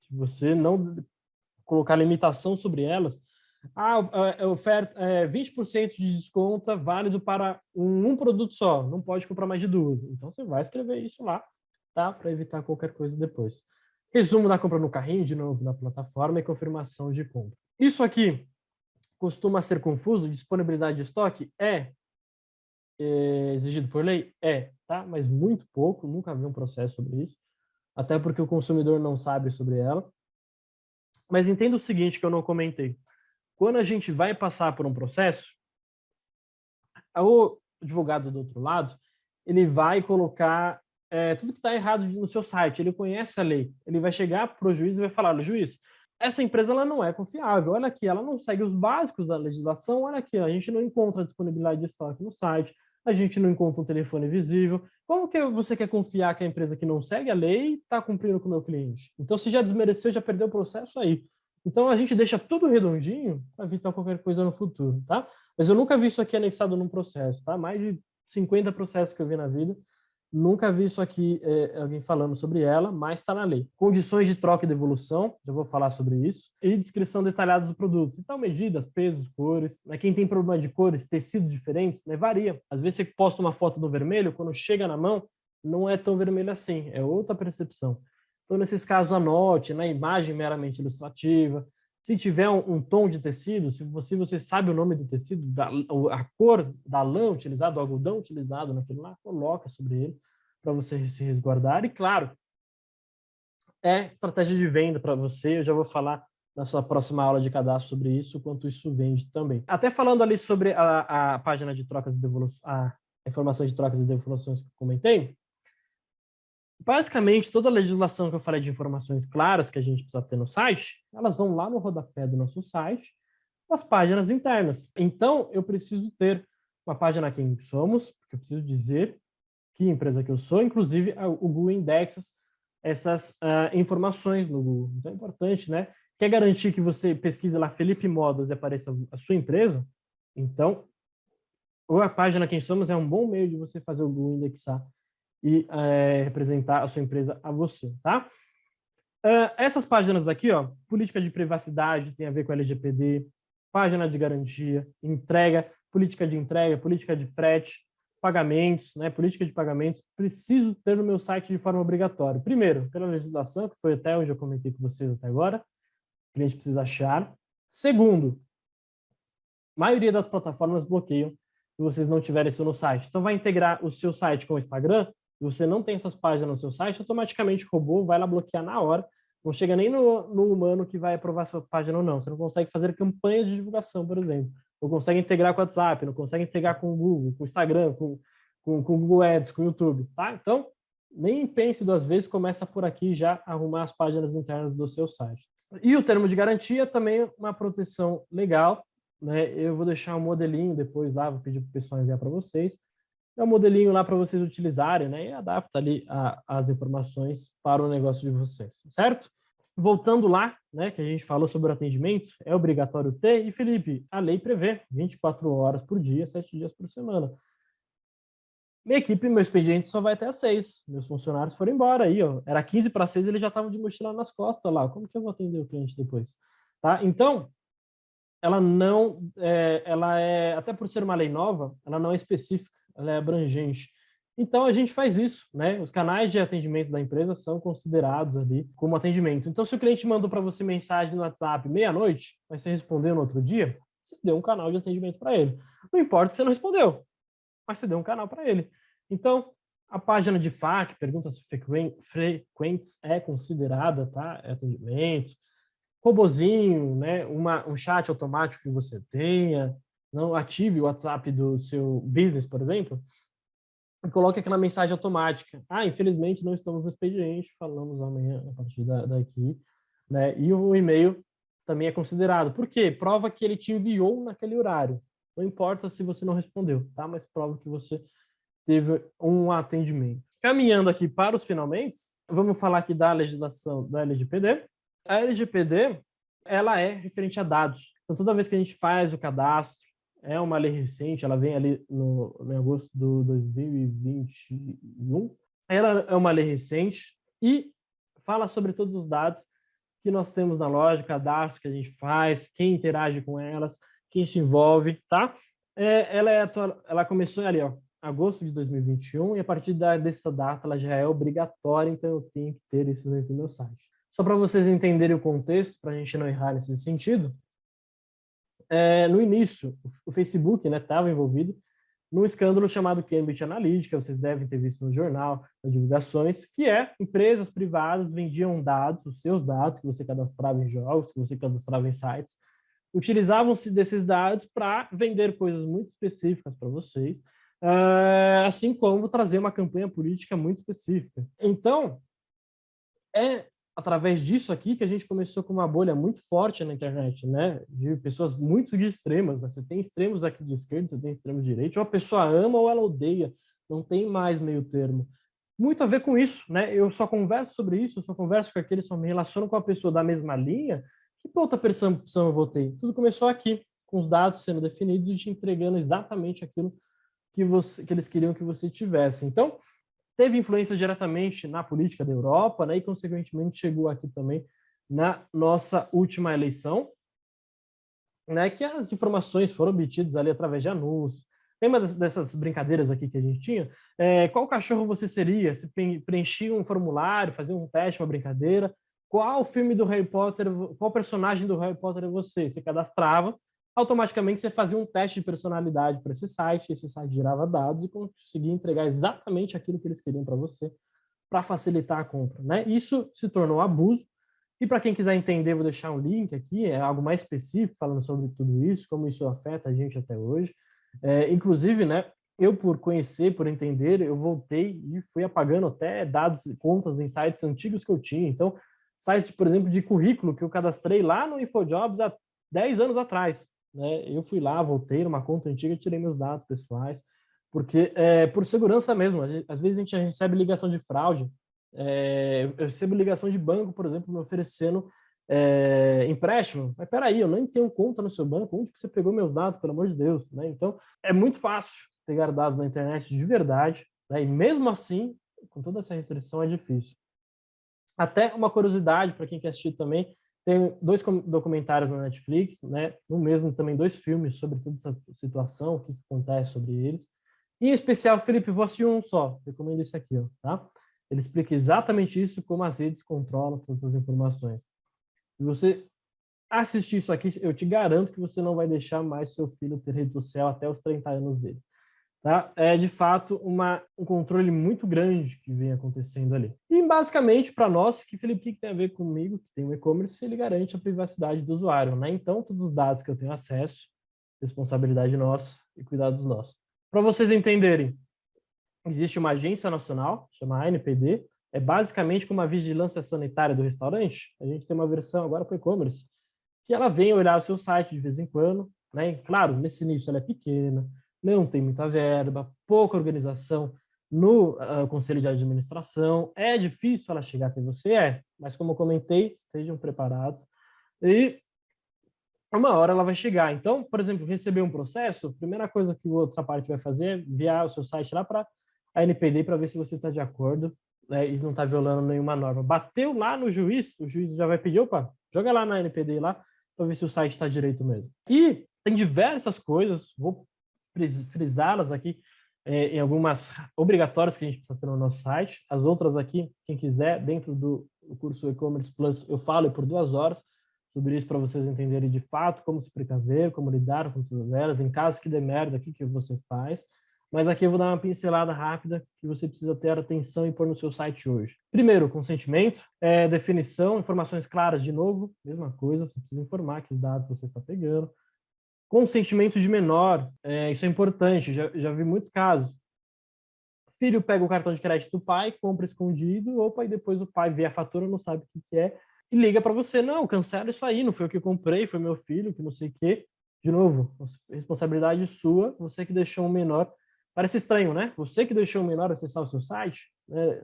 Se você não colocar limitação sobre elas, ah, oferta é 20% de desconto válido para um, um, produto só, não pode comprar mais de duas. Então você vai escrever isso lá, tá? Para evitar qualquer coisa depois. Resumo da compra no carrinho, de novo, na plataforma e confirmação de compra. Isso aqui costuma ser confuso, disponibilidade de estoque? É, é exigido por lei? É, tá? Mas muito pouco, nunca vi um processo sobre isso, até porque o consumidor não sabe sobre ela. Mas entenda o seguinte que eu não comentei. Quando a gente vai passar por um processo, o advogado do outro lado, ele vai colocar é, tudo que está errado no seu site, ele conhece a lei, ele vai chegar para o juiz e vai falar, juiz, essa empresa ela não é confiável, olha aqui, ela não segue os básicos da legislação, olha aqui, a gente não encontra disponibilidade de estoque no site, a gente não encontra um telefone visível. Como que você quer confiar que a empresa que não segue a lei está cumprindo com o meu cliente? Então, se já desmereceu, já perdeu o processo aí. Então, a gente deixa tudo redondinho para evitar qualquer coisa no futuro, tá? Mas eu nunca vi isso aqui anexado num processo, tá? Mais de 50 processos que eu vi na vida, Nunca vi isso aqui, é, alguém falando sobre ela, mas está na lei. Condições de troca e devolução, já vou falar sobre isso. E descrição detalhada do produto. Então, medidas, pesos, cores. Né? Quem tem problema de cores, tecidos diferentes, né? varia. Às vezes você posta uma foto do vermelho, quando chega na mão, não é tão vermelho assim, é outra percepção. Então, nesses casos, anote na imagem meramente ilustrativa. Se tiver um, um, tom de tecido, se você, você sabe o nome do tecido, da, a cor da lã utilizada, o algodão utilizado naquilo lá, coloca sobre ele para você se resguardar. E, claro, é estratégia de venda para você, eu já vou falar na sua próxima aula de cadastro sobre isso, quanto isso vende também. Até falando ali sobre a, a página de trocas e devoluções, a informação de trocas e devoluções que eu comentei, basicamente, toda a legislação que eu falei de informações claras que a gente precisa ter no site, elas vão lá no rodapé do nosso site, as páginas internas. Então, eu preciso ter uma página quem somos, porque eu preciso dizer que empresa que eu sou, inclusive o Google indexa essas uh, informações no Google. Então, é importante, né? Quer garantir que você pesquise lá Felipe Modas e apareça a sua empresa? Então, ou a página Quem Somos é um bom meio de você fazer o Google indexar e é, representar a sua empresa a você, tá? Uh, essas páginas aqui, ó, política de privacidade tem a ver com LGPD, página de garantia, entrega, política de entrega, política de frete, pagamentos, né, política de pagamentos, preciso ter no meu site de forma obrigatória. Primeiro, pela legislação, que foi até onde eu comentei com vocês até agora, o cliente precisa achar. Segundo, a maioria das plataformas bloqueiam se vocês não tiverem isso no site. Então, vai integrar o seu site com o Instagram, e você não tem essas páginas no seu site, automaticamente o robô vai lá bloquear na hora. Não chega nem no, no humano que vai aprovar sua página ou não. Você não consegue fazer campanha de divulgação, por exemplo. Não consegue integrar com o WhatsApp, não consegue integrar com o Google, com o Instagram, com, com, com o Google Ads, com o YouTube. Tá? Então, nem pense duas vezes, começa por aqui já arrumar as páginas internas do seu site. E o termo de garantia também é uma proteção legal, né? Eu vou deixar um modelinho depois lá, vou pedir para o pessoal enviar para vocês. É um modelinho lá para vocês utilizarem, né? E adapta ali a, as informações para o negócio de vocês, certo? Voltando lá, né, que a gente falou sobre o atendimento, é obrigatório ter, e Felipe, a lei prevê 24 horas por dia, 7 dias por semana. Minha equipe, meu expediente só vai até às 6. Meus funcionários foram embora aí, ó. Era 15 para 6, eles já estavam de mochila nas costas lá. Como que eu vou atender o cliente depois? Tá? Então, ela não, é, ela é, até por ser uma lei nova, ela não é específica, ela é abrangente. Então, a gente faz isso, né? Os canais de atendimento da empresa são considerados ali como atendimento. Então, se o cliente mandou para você mensagem no WhatsApp meia-noite, mas você respondeu no outro dia, você deu um canal de atendimento para ele. Não importa que você não respondeu, mas você deu um canal para ele. Então, a página de FAQ, perguntas frequentes, é considerada, tá? É atendimento. Robozinho, né? Uma, um chat automático que você tenha, não ative o WhatsApp do seu business, por exemplo, e coloque aquela mensagem automática. Ah, infelizmente não estamos no expediente, falamos amanhã a partir da, daqui. Né? E o e-mail também é considerado. Por quê? Prova que ele te enviou naquele horário. Não importa se você não respondeu, tá? Mas prova que você teve um atendimento. Caminhando aqui para os finalmente, vamos falar aqui da legislação da LGPD. A LGPD, ela é referente a dados. Então, toda vez que a gente faz o cadastro, é uma lei recente, ela vem ali no, no agosto de 2021. Ela é uma lei recente e fala sobre todos os dados que nós temos na loja, cadastro que a gente faz, quem interage com elas, quem se envolve, tá? É, ela, é atual, ela começou ali, ó, agosto de 2021, e a partir da, dessa data ela já é obrigatória, então eu tenho que ter isso dentro do meu site. Só para vocês entenderem o contexto, para a gente não errar nesse sentido, é, no início, o Facebook estava né, envolvido num escândalo chamado Cambridge Analytica, vocês devem ter visto no jornal, nas divulgações, que é empresas privadas vendiam dados, os seus dados que você cadastrava em jogos, que você cadastrava em sites, utilizavam-se desses dados para vender coisas muito específicas para vocês, uh, assim como trazer uma campanha política muito específica. Então, é através disso aqui que a gente começou com uma bolha muito forte na internet, né? De pessoas muito de extremas, né? Você tem extremos aqui de esquerda, você tem extremos de direita, ou a pessoa ama ou ela odeia, não tem mais meio termo. Muito a ver com isso, né? Eu só converso sobre isso, eu só converso com aquele, só me relaciono com a pessoa da mesma linha, que outra percepção eu vou ter? Tudo começou aqui, com os dados sendo definidos e te entregando exatamente aquilo que, você, que eles queriam que você tivesse. Então, teve influência diretamente na política da Europa, né, e consequentemente chegou aqui também na nossa última eleição, né, que as informações foram obtidas ali através de anúncios. Lembra dessas brincadeiras aqui que a gente tinha? É, qual cachorro você seria? Se preenchia um formulário, fazia um teste, uma brincadeira. Qual filme do Harry Potter, qual personagem do Harry Potter você? Você cadastrava, automaticamente você fazia um teste de personalidade para esse site, esse site gerava dados e conseguia entregar exatamente aquilo que eles queriam para você, para facilitar a compra. Né? Isso se tornou abuso, e para quem quiser entender, vou deixar um link aqui, é algo mais específico falando sobre tudo isso, como isso afeta a gente até hoje. É, inclusive, né, eu por conhecer, por entender, eu voltei e fui apagando até dados e contas em sites antigos que eu tinha. Então, sites, por exemplo, de currículo que eu cadastrei lá no InfoJobs há 10 anos atrás né, eu fui lá, voltei numa conta antiga tirei meus dados pessoais, porque é, por segurança mesmo, às vezes a gente recebe ligação de fraude, é, eu recebo ligação de banco, por exemplo, me oferecendo é, empréstimo, mas peraí, eu nem tenho conta no seu banco, onde que você pegou meus dados, pelo amor de Deus, né? Então, é muito fácil pegar dados na internet de verdade, né? e mesmo assim, com toda essa restrição, é difícil. Até uma curiosidade para quem quer assistir também, tem dois documentários na Netflix, né? No mesmo também dois filmes sobre toda essa situação, o que, acontece sobre eles. em especial, Felipe, vou assistir um só. Recomendo esse aqui, ó, tá? Ele explica exatamente isso, como as redes controlam todas as informações. Se você assistir isso aqui, eu te garanto que você não vai deixar mais seu filho ter rede social até os 30 anos dele. Tá? É, de fato, uma, um controle muito grande que vem acontecendo ali. E, basicamente, para nós, que Felipe, que tem a ver comigo, que tem o e-commerce, ele garante a privacidade do usuário. Né? Então, todos os dados que eu tenho acesso, responsabilidade nossa e cuidados nossos. Para vocês entenderem, existe uma agência nacional, chama ANPD, é basicamente como a vigilância sanitária do restaurante. A gente tem uma versão agora para e-commerce, que ela vem olhar o seu site de vez em quando, né? claro, nesse início ela é pequena, não tem muita verba, pouca organização no uh, conselho de administração, é difícil ela chegar até você, é, mas como eu comentei, estejam preparados. E uma hora ela vai chegar. Então, por exemplo, receber um processo, a primeira coisa que outra parte vai fazer é enviar o seu site lá para a NPD para ver se você está de acordo né, e não está violando nenhuma norma. Bateu lá no juiz, o juiz já vai pedir, opa, joga lá na NPD lá para ver se o site está direito mesmo. E tem diversas coisas, vou frisá-las aqui é, em algumas obrigatórias que a gente precisa ter no nosso site. As outras aqui, quem quiser, dentro do curso E-Commerce Plus, eu falo por duas horas sobre isso para vocês entenderem de fato como se precaver, como lidar com todas elas, em caso que dê merda, o que, que você faz. Mas aqui eu vou dar uma pincelada rápida que você precisa ter atenção e pôr no seu site hoje. Primeiro, consentimento, é, definição, informações claras de novo, mesma coisa, você precisa informar que os dados você está pegando. Consentimento de menor, é, isso é importante, já, já vi muitos casos. Filho pega o cartão de crédito do pai, compra escondido, opa, e depois o pai vê a fatura, não sabe o que, que é, e liga para você, não, cancela isso aí, não foi o que eu comprei, foi meu filho, que não sei o quê. De novo, responsabilidade sua, você que deixou um menor Parece estranho, né? Você que deixou o menor acessar o seu site, né?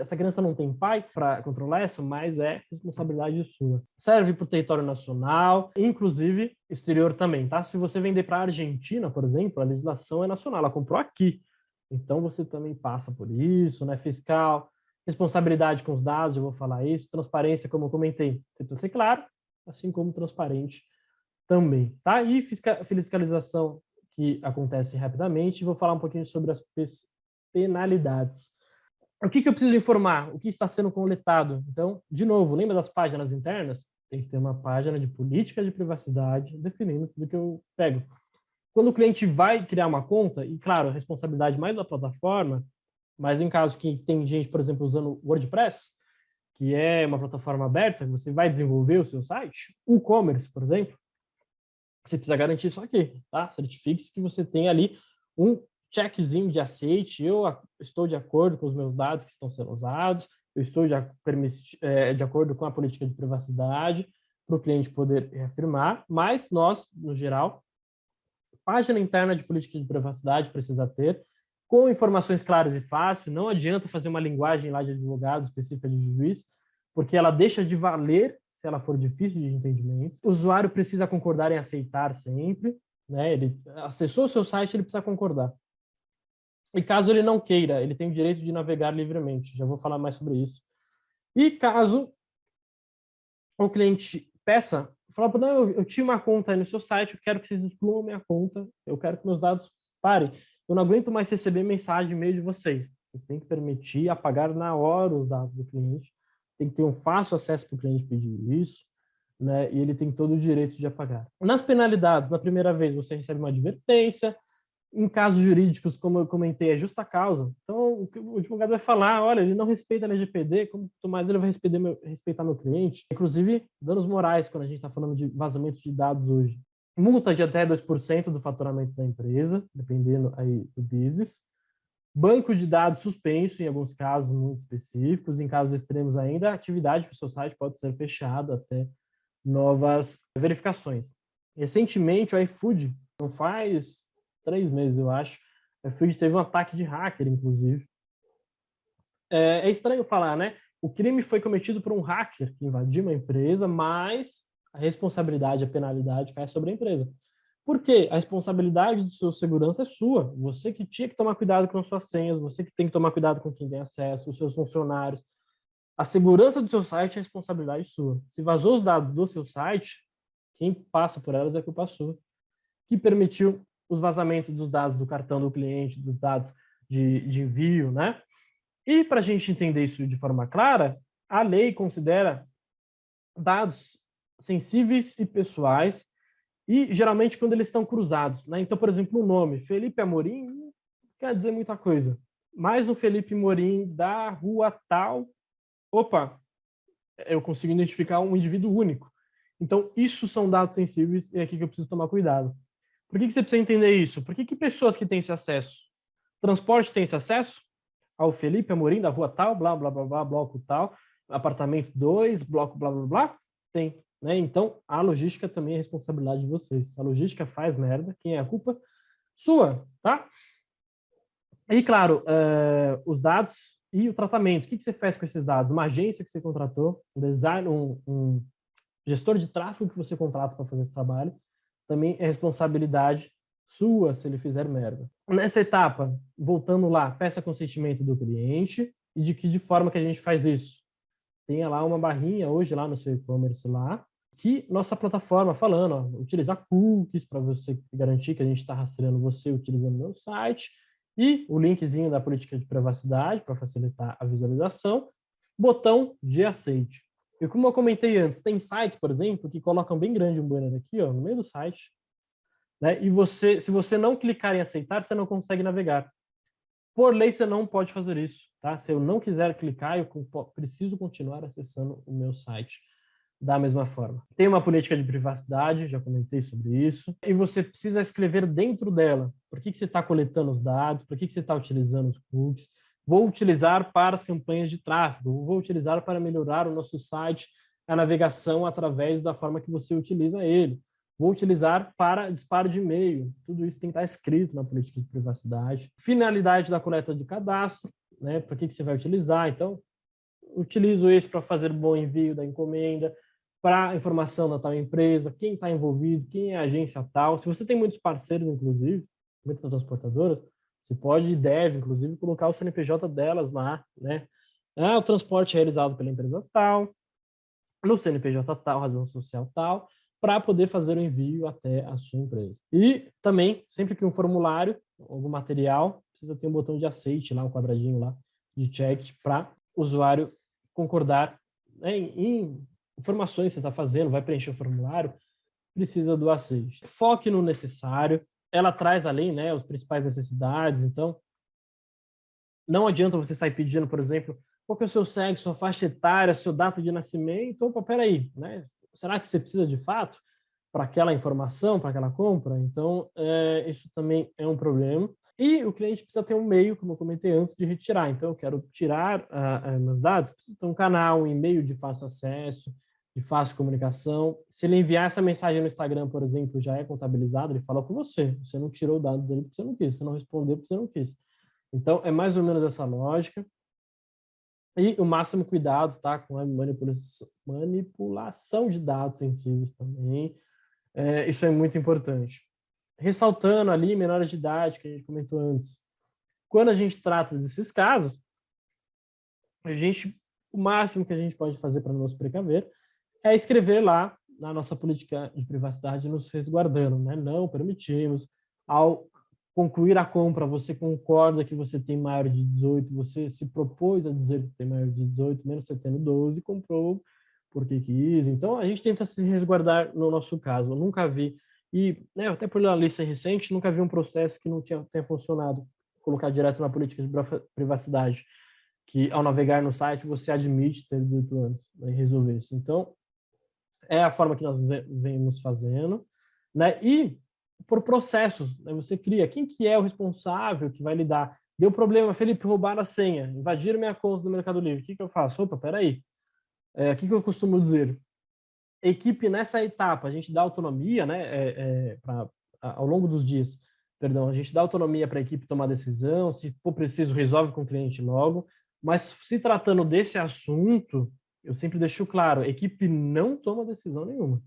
essa criança não tem pai para controlar essa, mas é responsabilidade sua. Serve para o território nacional, inclusive exterior também, tá? Se você vender para a Argentina, por exemplo, a legislação é nacional, ela comprou aqui. Então você também passa por isso, né? Fiscal, responsabilidade com os dados, eu vou falar isso, transparência, como eu comentei, você precisa ser claro, assim como transparente também, tá? E fiscalização que acontece rapidamente. Vou falar um pouquinho sobre as penalidades. O que, que eu preciso informar? O que está sendo coletado? Então, de novo, lembra das páginas internas? Tem que ter uma página de política de privacidade definindo tudo que eu pego. Quando o cliente vai criar uma conta, e claro, a responsabilidade mais da plataforma, mas em caso que tem gente, por exemplo, usando WordPress, que é uma plataforma aberta, você vai desenvolver o seu site, o e-commerce, por exemplo, você precisa garantir isso aqui, tá? Certifique-se que você tem ali um checkzinho de aceite, eu estou de acordo com os meus dados que estão sendo usados, eu estou de, é, de acordo com a política de privacidade, para o cliente poder reafirmar, mas nós, no geral, página interna de política de privacidade precisa ter, com informações claras e fáceis, não adianta fazer uma linguagem lá de advogado específica de juiz, porque ela deixa de valer se ela for difícil de entendimento. O usuário precisa concordar em aceitar sempre, né? Ele acessou o seu site, ele precisa concordar. E caso ele não queira, ele tem o direito de navegar livremente. Já vou falar mais sobre isso. E caso o cliente peça, fala, não, eu, eu tinha uma conta aí no seu site, eu quero que vocês excluam minha conta, eu quero que meus dados parem. Eu não aguento mais receber mensagem e-mail de vocês. Vocês têm que permitir apagar na hora os dados do cliente tem que ter um fácil acesso para o cliente pedir isso, né? E ele tem todo o direito de apagar. Nas penalidades, na primeira vez você recebe uma advertência, em casos jurídicos, como eu comentei, é justa causa. Então, o advogado vai falar, olha, ele não respeita a LGPD, como mais ele vai respeitar meu, respeitar meu cliente? Inclusive, danos morais, quando a gente está falando de vazamento de dados hoje. Multa de até 2% do faturamento da empresa, dependendo aí do business. Banco de dados suspenso, em alguns casos muito específicos, em casos extremos ainda, a atividade do seu site pode ser fechada até novas verificações. Recentemente, o iFood, não faz três meses, eu acho, o iFood teve um ataque de hacker, inclusive. É, é estranho falar, né? O crime foi cometido por um hacker que invadiu uma empresa, mas a responsabilidade, a penalidade cai sobre a empresa. Porque a responsabilidade de sua segurança é sua. Você que tinha que tomar cuidado com as suas senhas, você que tem que tomar cuidado com quem tem acesso, os seus funcionários. A segurança do seu site é responsabilidade sua. Se vazou os dados do seu site, quem passa por elas é culpa sua. Que permitiu os vazamentos dos dados do cartão do cliente, dos dados de, de envio, né? E para a gente entender isso de forma clara, a lei considera dados sensíveis e pessoais e geralmente quando eles estão cruzados. Né? Então, por exemplo, o nome Felipe Amorim quer dizer muita coisa. Mas o Felipe Amorim da rua tal, opa, eu consigo identificar um indivíduo único. Então, isso são dados sensíveis e é aqui que eu preciso tomar cuidado. Por que, que você precisa entender isso? Por que, que pessoas que têm esse acesso Transporte tem esse acesso? Ao Felipe Amorim, da rua tal, blá, blá, blá, blá, bloco tal, apartamento 2, bloco, blá, blá, blá? Tem. Né? Então, a logística também é responsabilidade de vocês. A logística faz merda, quem é a culpa? Sua, tá? E, claro, uh, os dados e o tratamento. O que, que você faz com esses dados? Uma agência que você contratou, um design, um, um gestor de tráfego que você contrata para fazer esse trabalho, também é responsabilidade sua se ele fizer merda. Nessa etapa, voltando lá, peça consentimento do cliente e de que de forma que a gente faz isso? Tenha lá uma barrinha hoje lá no seu e-commerce lá, que nossa plataforma falando, ó, utilizar cookies para você garantir que a gente está rastreando você utilizando o meu site, e o linkzinho da política de privacidade para facilitar a visualização, botão de aceite. E como eu comentei antes, tem sites, por exemplo, que colocam bem grande um banner aqui, ó, no meio do site, né? E você, se você não clicar em aceitar, você não consegue navegar. Por lei, você não pode fazer isso, tá? Se eu não quiser clicar, eu preciso continuar acessando o meu site da mesma forma. Tem uma política de privacidade, já comentei sobre isso, e você precisa escrever dentro dela. Por que, que você está coletando os dados? Por que, que você está utilizando os cookies? Vou utilizar para as campanhas de tráfego, vou utilizar para melhorar o nosso site, a navegação através da forma que você utiliza ele. Vou utilizar para disparo de e-mail. Tudo isso tem que estar escrito na política de privacidade. Finalidade da coleta de cadastro, né? Para que, que você vai utilizar? Então, utilizo esse para fazer bom envio da encomenda, para informação da tal empresa, quem está envolvido, quem é a agência tal. Se você tem muitos parceiros, inclusive, muitas transportadoras, você pode e deve, inclusive, colocar o CNPJ delas lá, né? Ah, o transporte é realizado pela empresa tal, no CNPJ tal, razão social tal, para poder fazer o envio até a sua empresa. E também, sempre que um formulário, algum material, precisa ter um botão de aceite lá, um quadradinho lá de check para o usuário concordar né, em informações que você está fazendo, vai preencher o formulário, precisa do aceite. Foque no necessário, ela traz além né, as principais necessidades, então não adianta você sair pedindo, por exemplo, qual que é o seu sexo, sua faixa etária, sua data de nascimento, opa, peraí, né? Será que você precisa de fato para aquela informação, para aquela compra? Então, é, isso também é um problema. E o cliente precisa ter um meio, como eu comentei antes, de retirar. Então, eu quero tirar uh, meus dados, preciso ter um canal, um e-mail de fácil acesso, de fácil comunicação. Se ele enviar essa mensagem no Instagram, por exemplo, já é contabilizado, ele fala com você. Você não tirou o dado dele porque você não quis, você não respondeu porque você não quis. Então, é mais ou menos essa lógica. E o máximo cuidado tá, com a manipulação, manipulação de dados sensíveis também. É, isso é muito importante. Ressaltando ali, menores de idade, que a gente comentou antes. Quando a gente trata desses casos, a gente, o máximo que a gente pode fazer para nos precaver é escrever lá na nossa política de privacidade nos resguardando, né? Não permitimos. Ao concluir a compra, você concorda que você tem maior de 18, você se propôs a dizer que tem maior de 18, menos você tendo 12, comprou porque quis. Então, a gente tenta se resguardar no nosso caso. Eu nunca vi, e né, até por uma lista recente, nunca vi um processo que não tinha, tenha funcionado, colocar direto na política de privacidade, que ao navegar no site você admite ter 18 anos né, e resolver isso. Então, é a forma que nós vemos fazendo, né? E por processos, né? você cria quem que é o responsável que vai lidar. Deu problema, Felipe, roubaram a senha, invadiram minha conta do Mercado Livre. O que, que eu faço? Opa, peraí. É, o que, que eu costumo dizer? Equipe nessa etapa, a gente dá autonomia, né? É, é, pra, ao longo dos dias, perdão, a gente dá autonomia para a equipe tomar decisão, se for preciso, resolve com o cliente logo, mas se tratando desse assunto, eu sempre deixo claro, equipe não toma decisão nenhuma.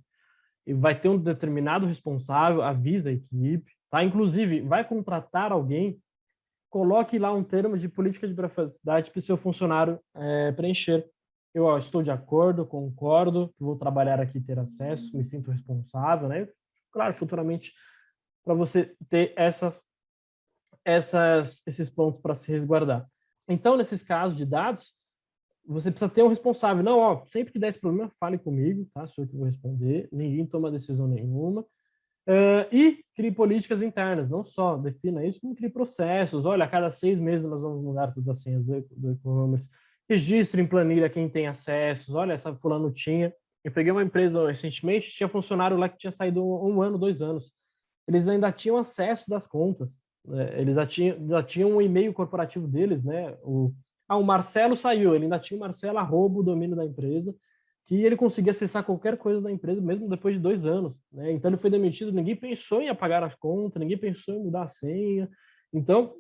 E vai ter um determinado responsável, avisa a equipe, tá? Inclusive, vai contratar alguém, coloque lá um termo de política de privacidade para o seu funcionário é, preencher. Eu ó, estou de acordo, concordo, vou trabalhar aqui ter acesso, me sinto responsável, né? Claro, futuramente, para você ter essas, essas, esses pontos para se resguardar. Então, nesses casos de dados, você precisa ter um responsável. Não, ó, sempre que der esse problema, fale comigo, tá? Sou eu que vou responder. Ninguém toma decisão nenhuma. Uh, e crie políticas internas, não só defina isso, como crie processos. Olha, a cada seis meses nós vamos mudar todas as senhas do e-commerce. Registro em planilha quem tem acessos. Olha, essa fulano tinha. Eu peguei uma empresa recentemente, tinha funcionário lá que tinha saído um, um ano, dois anos. Eles ainda tinham acesso das contas. É, eles já tinham, já tinham um e-mail corporativo deles, né? O, ah, o Marcelo saiu, ele ainda tinha o Marcelo arroba o domínio da empresa, que ele conseguia acessar qualquer coisa da empresa, mesmo depois de dois anos. Né? Então ele foi demitido, ninguém pensou em apagar a conta, ninguém pensou em mudar a senha. Então,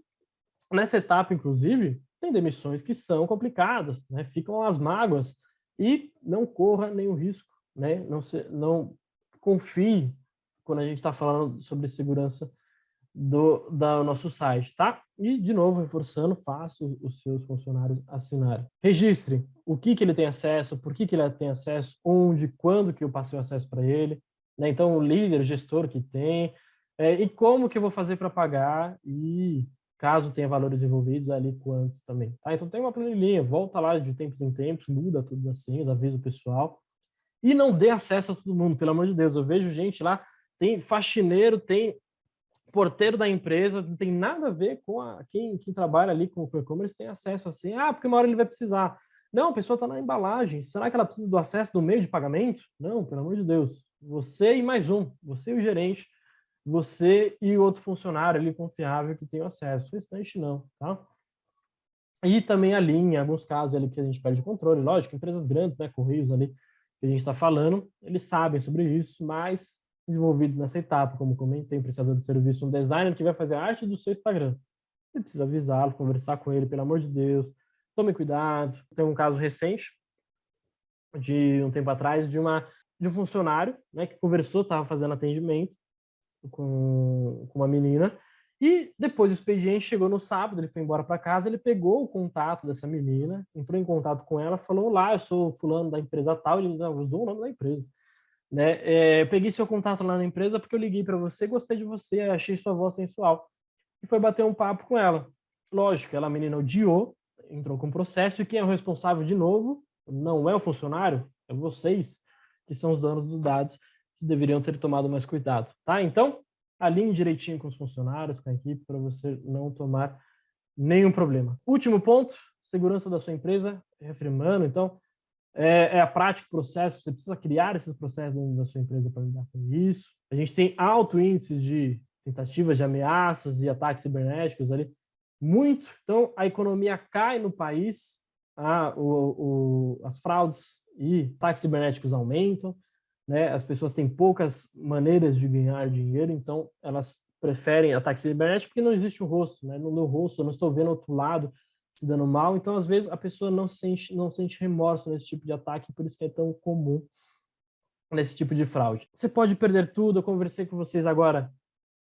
nessa etapa, inclusive, tem demissões que são complicadas, né? ficam as mágoas, e não corra nenhum risco, né? não, se, não confie quando a gente está falando sobre segurança do, nosso site, tá? E, de novo, reforçando, faça os seus funcionários assinarem. Registre o que, que ele tem acesso, por que, que ele tem acesso, onde, quando que eu passei o acesso para ele, né? Então, o líder, o gestor que tem, é, e como que eu vou fazer para pagar, e caso tenha valores envolvidos, ali quantos também, tá? Então, tem uma planilhinha, volta lá de tempos em tempos, muda tudo assim, avisa o pessoal, e não dê acesso a todo mundo, pelo amor de Deus, eu vejo gente lá, tem faxineiro, tem porteiro da empresa, não tem nada a ver com a, quem, quem trabalha ali com o e-commerce tem acesso assim, ah, porque uma hora ele vai precisar. Não, a pessoa está na embalagem, será que ela precisa do acesso do meio de pagamento? Não, pelo amor de Deus. Você e mais um, você e o gerente, você e outro funcionário ali confiável que tem acesso, o restante não, tá? E também a linha, em alguns casos ali que a gente perde controle, lógico, empresas grandes, né, Correios ali, que a gente está falando, eles sabem sobre isso, mas desenvolvidos nessa etapa, como comentei, um prestador de serviço, um designer que vai fazer a arte do seu Instagram. Você precisa avisá-lo, conversar com ele, pelo amor de Deus, tome cuidado. Tem um caso recente, de um tempo atrás, de, uma, de um funcionário né, que conversou, estava fazendo atendimento com, com uma menina, e depois do expediente, chegou no sábado, ele foi embora para casa, ele pegou o contato dessa menina, entrou em contato com ela, falou, lá, eu sou fulano da empresa tal, ele usou o nome da empresa. Né? É, eu peguei seu contato lá na empresa porque eu liguei para você, gostei de você, achei sua voz sensual. E foi bater um papo com ela. Lógico, ela, a menina odiou, entrou com processo, e quem é o responsável de novo não é o funcionário, é vocês, que são os donos dos dados, que deveriam ter tomado mais cuidado. Tá? Então, alinhe direitinho com os funcionários, com a equipe, para você não tomar nenhum problema. Último ponto, segurança da sua empresa, reafirmando, então, é, é, a prática, o processo, você precisa criar esses processos dentro da sua empresa para lidar com isso. A gente tem alto índice de tentativas de ameaças e ataques cibernéticos ali, muito. Então, a economia cai no país, a, o, o, as fraudes e ataques cibernéticos aumentam, né? as pessoas têm poucas maneiras de ganhar dinheiro, então elas preferem ataques cibernéticos porque não existe o rosto, né? no meu rosto, eu não estou vendo outro lado, se dando mal. Então, às vezes, a pessoa não sente, não sente remorso nesse tipo de ataque, por isso que é tão comum nesse tipo de fraude. Você pode perder tudo, eu conversei com vocês agora,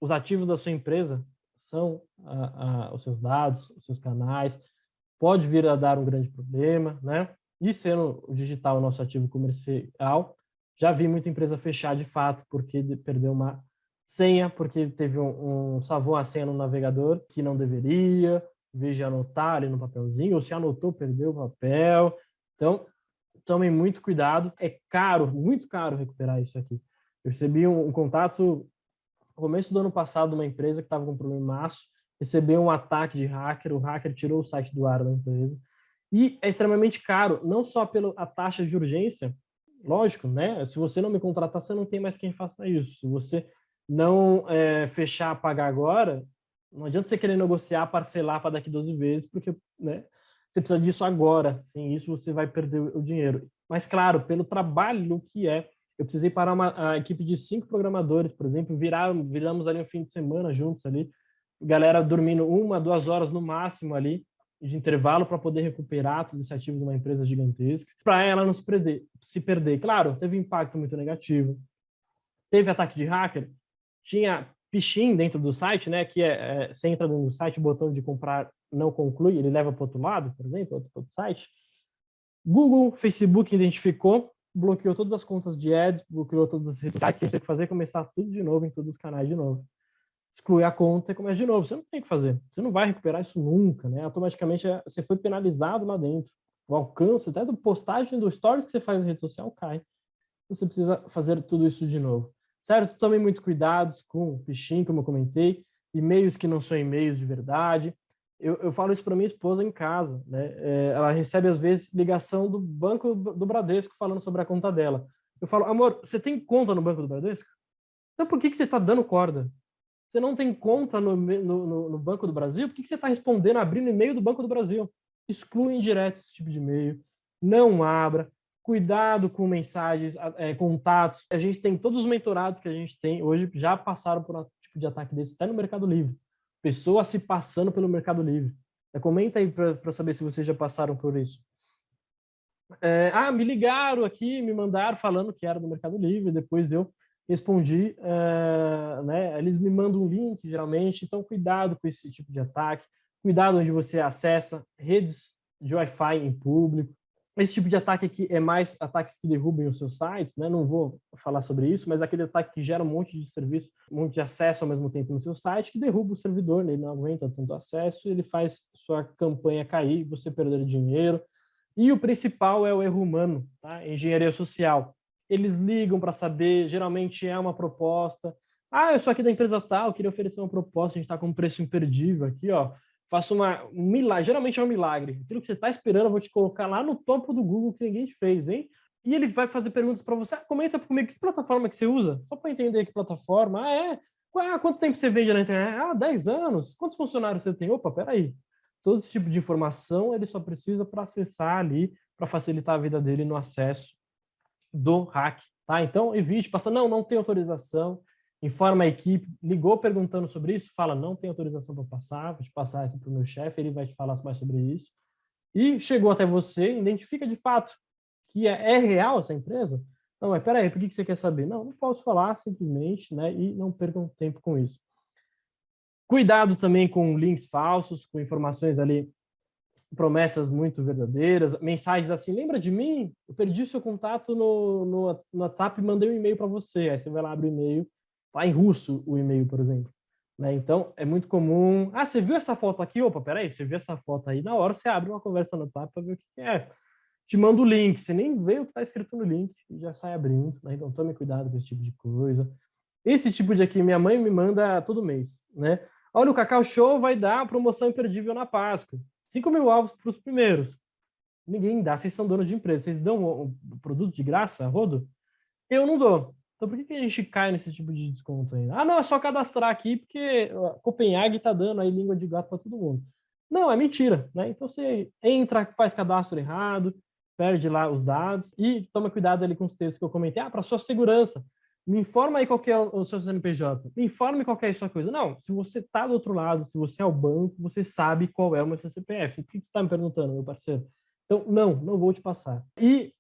os ativos da sua empresa são a, a, os seus dados, os seus canais, pode vir a dar um grande problema, né? E sendo o digital o nosso ativo comercial, já vi muita empresa fechar de fato porque perdeu uma senha, porque teve um, um salvou a senha no navegador que não deveria, em vez de anotar ali no papelzinho, ou se anotou, perdeu o papel. Então, tomem muito cuidado. É caro, muito caro recuperar isso aqui. Eu recebi um, um contato no começo do ano passado de uma empresa que estava com um problemaço, recebeu um ataque de hacker, o hacker tirou o site do ar da empresa. E é extremamente caro, não só pela taxa de urgência, lógico, né? Se você não me contratar, você não tem mais quem faça isso. Se você não é, fechar, pagar agora, não adianta você querer negociar, parcelar para daqui 12 vezes, porque né, você precisa disso agora. Sem isso, você vai perder o dinheiro. Mas, claro, pelo trabalho que é, eu precisei parar uma equipe de cinco programadores, por exemplo, virar, viramos ali um fim de semana juntos ali, galera dormindo uma, duas horas no máximo ali, de intervalo para poder recuperar todo esse ativo de uma empresa gigantesca, para ela não se perder, se perder. Claro, teve impacto muito negativo. Teve ataque de hacker, tinha phishing dentro do site, né, que é, é, você entra no site, o botão de comprar não conclui, ele leva para outro lado, por exemplo, outro, outro site. Google, Facebook identificou, bloqueou todas as contas de ads, bloqueou todas as redes sociais, que a gente tem que fazer começar tudo de novo em todos os canais de novo. Exclui a conta e começa de novo. Você não tem que fazer. Você não vai recuperar isso nunca, né? Automaticamente é, você foi penalizado lá dentro. O alcance, até do postagem do stories que você faz na rede social cai. Você precisa fazer tudo isso de novo certo? Tomem muito cuidado com o phishing, como eu comentei, e-mails que não são e-mails de verdade. Eu, eu falo isso para minha esposa em casa, né? É, ela recebe, às vezes, ligação do banco do Bradesco falando sobre a conta dela. Eu falo, amor, você tem conta no banco do Bradesco? Então por que, que você está dando corda? Você não tem conta no, no, no Banco do Brasil? Por que, que você está respondendo, abrindo e-mail do Banco do Brasil? Exclui indireto esse tipo de e-mail. Não abra. Cuidado com mensagens, é, contatos. A gente tem todos os mentorados que a gente tem hoje já passaram por um tipo de ataque desse, até no Mercado Livre. Pessoas se passando pelo Mercado Livre. É, comenta aí para saber se vocês já passaram por isso. É, ah, me ligaram aqui, me mandaram falando que era do Mercado Livre, depois eu respondi, uh, né, eles me mandam um link, geralmente, então cuidado com esse tipo de ataque, cuidado onde você acessa redes de Wi-Fi em público, esse tipo de ataque aqui é mais ataques que derrubem os seus sites, né? não vou falar sobre isso, mas aquele ataque que gera um monte de serviço, um monte de acesso ao mesmo tempo no seu site, que derruba o servidor, né? ele não aguenta tanto acesso, ele faz sua campanha cair, você perder dinheiro, e o principal é o erro humano, tá? engenharia social. Eles ligam para saber, geralmente é uma proposta. Ah, eu sou aqui da empresa tal, queria oferecer uma proposta, a gente está com um preço imperdível aqui, ó. Faço uma, um milagre, geralmente é um milagre. Aquilo que você está esperando, eu vou te colocar lá no topo do Google que ninguém te fez, hein? E ele vai fazer perguntas para você. Ah, comenta comigo, que plataforma que você usa? Só para entender que plataforma. Ah, é? Ah, quanto tempo você vende na internet? Ah, 10 anos. Quantos funcionários você tem? Opa, peraí todo esse tipo de informação ele só precisa para acessar ali, para facilitar a vida dele no acesso do hack, tá? Então, evite passar, não, não tem autorização, informa a equipe, ligou perguntando sobre isso, fala, não tem autorização para passar, vou te passar aqui para o meu chefe, ele vai te falar mais sobre isso. E chegou até você, identifica de fato que é, é real essa empresa? Não, mas peraí, por que você quer saber? Não, não posso falar simplesmente, né? E não percam tempo com isso. Cuidado também com links falsos, com informações ali, promessas muito verdadeiras, mensagens assim, lembra de mim? Eu perdi seu contato no, no, no WhatsApp mandei um e-mail para você. Aí você vai lá, abre o e-mail, tá em russo o e-mail, por exemplo. Né? Então, é muito comum... Ah, você viu essa foto aqui? Opa, peraí, você viu essa foto aí? Na hora você abre uma conversa no WhatsApp para ver o que é. Te manda o link, você nem vê o que está escrito no link e já sai abrindo. Né? Então, tome cuidado com esse tipo de coisa. Esse tipo de aqui, minha mãe me manda todo mês, né? Olha, o Cacau Show vai dar promoção imperdível na Páscoa. 5 mil alvos para os primeiros. Ninguém dá, vocês são donos de empresa. Vocês dão o produto de graça, rodo? Eu não dou. Então por que, que a gente cai nesse tipo de desconto ainda? Ah, não, é só cadastrar aqui porque Copenhague está dando aí língua de gato para todo mundo. Não, é mentira. Né? Então você entra, faz cadastro errado, perde lá os dados e toma cuidado ali com os textos que eu comentei. Ah, para sua segurança me informa aí qual é o seu CNPJ, me informe qual é a sua coisa. Não, se você está do outro lado, se você é o banco, você sabe qual é o meu CPF. Por que você está me perguntando, meu parceiro? Então, não, não vou te passar. E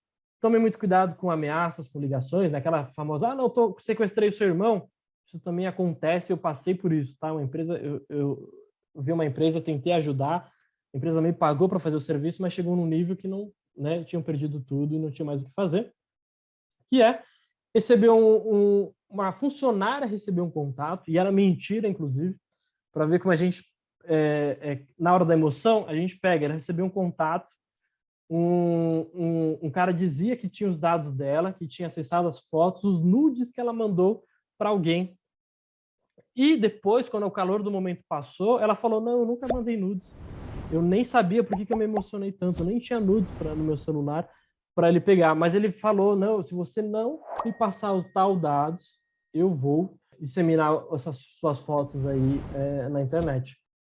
tome muito cuidado com ameaças, com ligações, né? aquela famosa, ah, não, tô, sequestrei o seu irmão. Isso também acontece, eu passei por isso, tá? Uma empresa, eu, eu vi uma empresa, tentei ajudar, a empresa me pagou para fazer o serviço, mas chegou num nível que não, né, tinham perdido tudo e não tinha mais o que fazer, que é recebeu um, um, uma funcionária recebeu um contato, e era mentira, inclusive, para ver como a gente, é, é, na hora da emoção, a gente pega, ela recebeu um contato, um, um, um, cara dizia que tinha os dados dela, que tinha acessado as fotos, os nudes que ela mandou para alguém. E depois, quando o calor do momento passou, ela falou, não, eu nunca mandei nudes. Eu nem sabia por que, que eu me emocionei tanto, eu nem tinha nudes pra, no meu celular para ele pegar. Mas ele falou, não, se você não me passar os tal dados, eu vou disseminar essas suas fotos aí é, na internet.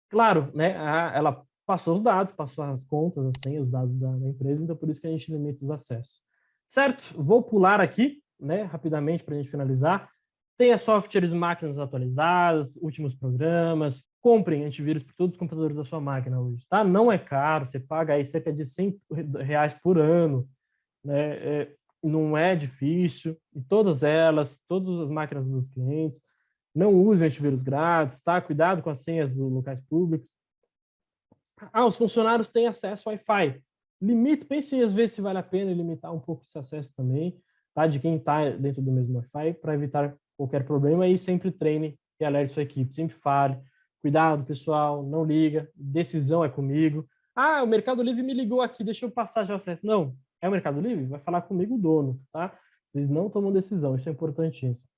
Claro, né, ela passou os dados, passou as contas, assim, os dados da, da, empresa, então por isso que a gente limita os acessos. Certo? Vou pular aqui, né, rapidamente para a gente finalizar. Tenha softwares máquinas atualizadas, últimos programas, comprem antivírus para todos os computadores da sua máquina hoje, tá? Não é caro, você paga aí cerca de 100 reais por ano, né? É, não é difícil, e todas elas, todas as máquinas dos clientes, não usem antivírus grátis, tá? Cuidado com as senhas dos locais públicos. Ah, os funcionários têm acesso ao Wi-Fi. Limite, pense às vezes se vale a pena limitar um pouco esse acesso também, tá? De quem está dentro do mesmo Wi-Fi, para evitar qualquer problema e sempre treine e alerte sua equipe, sempre fale. Cuidado, pessoal, não liga, decisão é comigo. Ah, o Mercado Livre me ligou aqui, deixa eu passar já o acesso. Não, é o Mercado Livre? Vai falar comigo o dono, tá? Vocês não tomam decisão, isso é importantíssimo.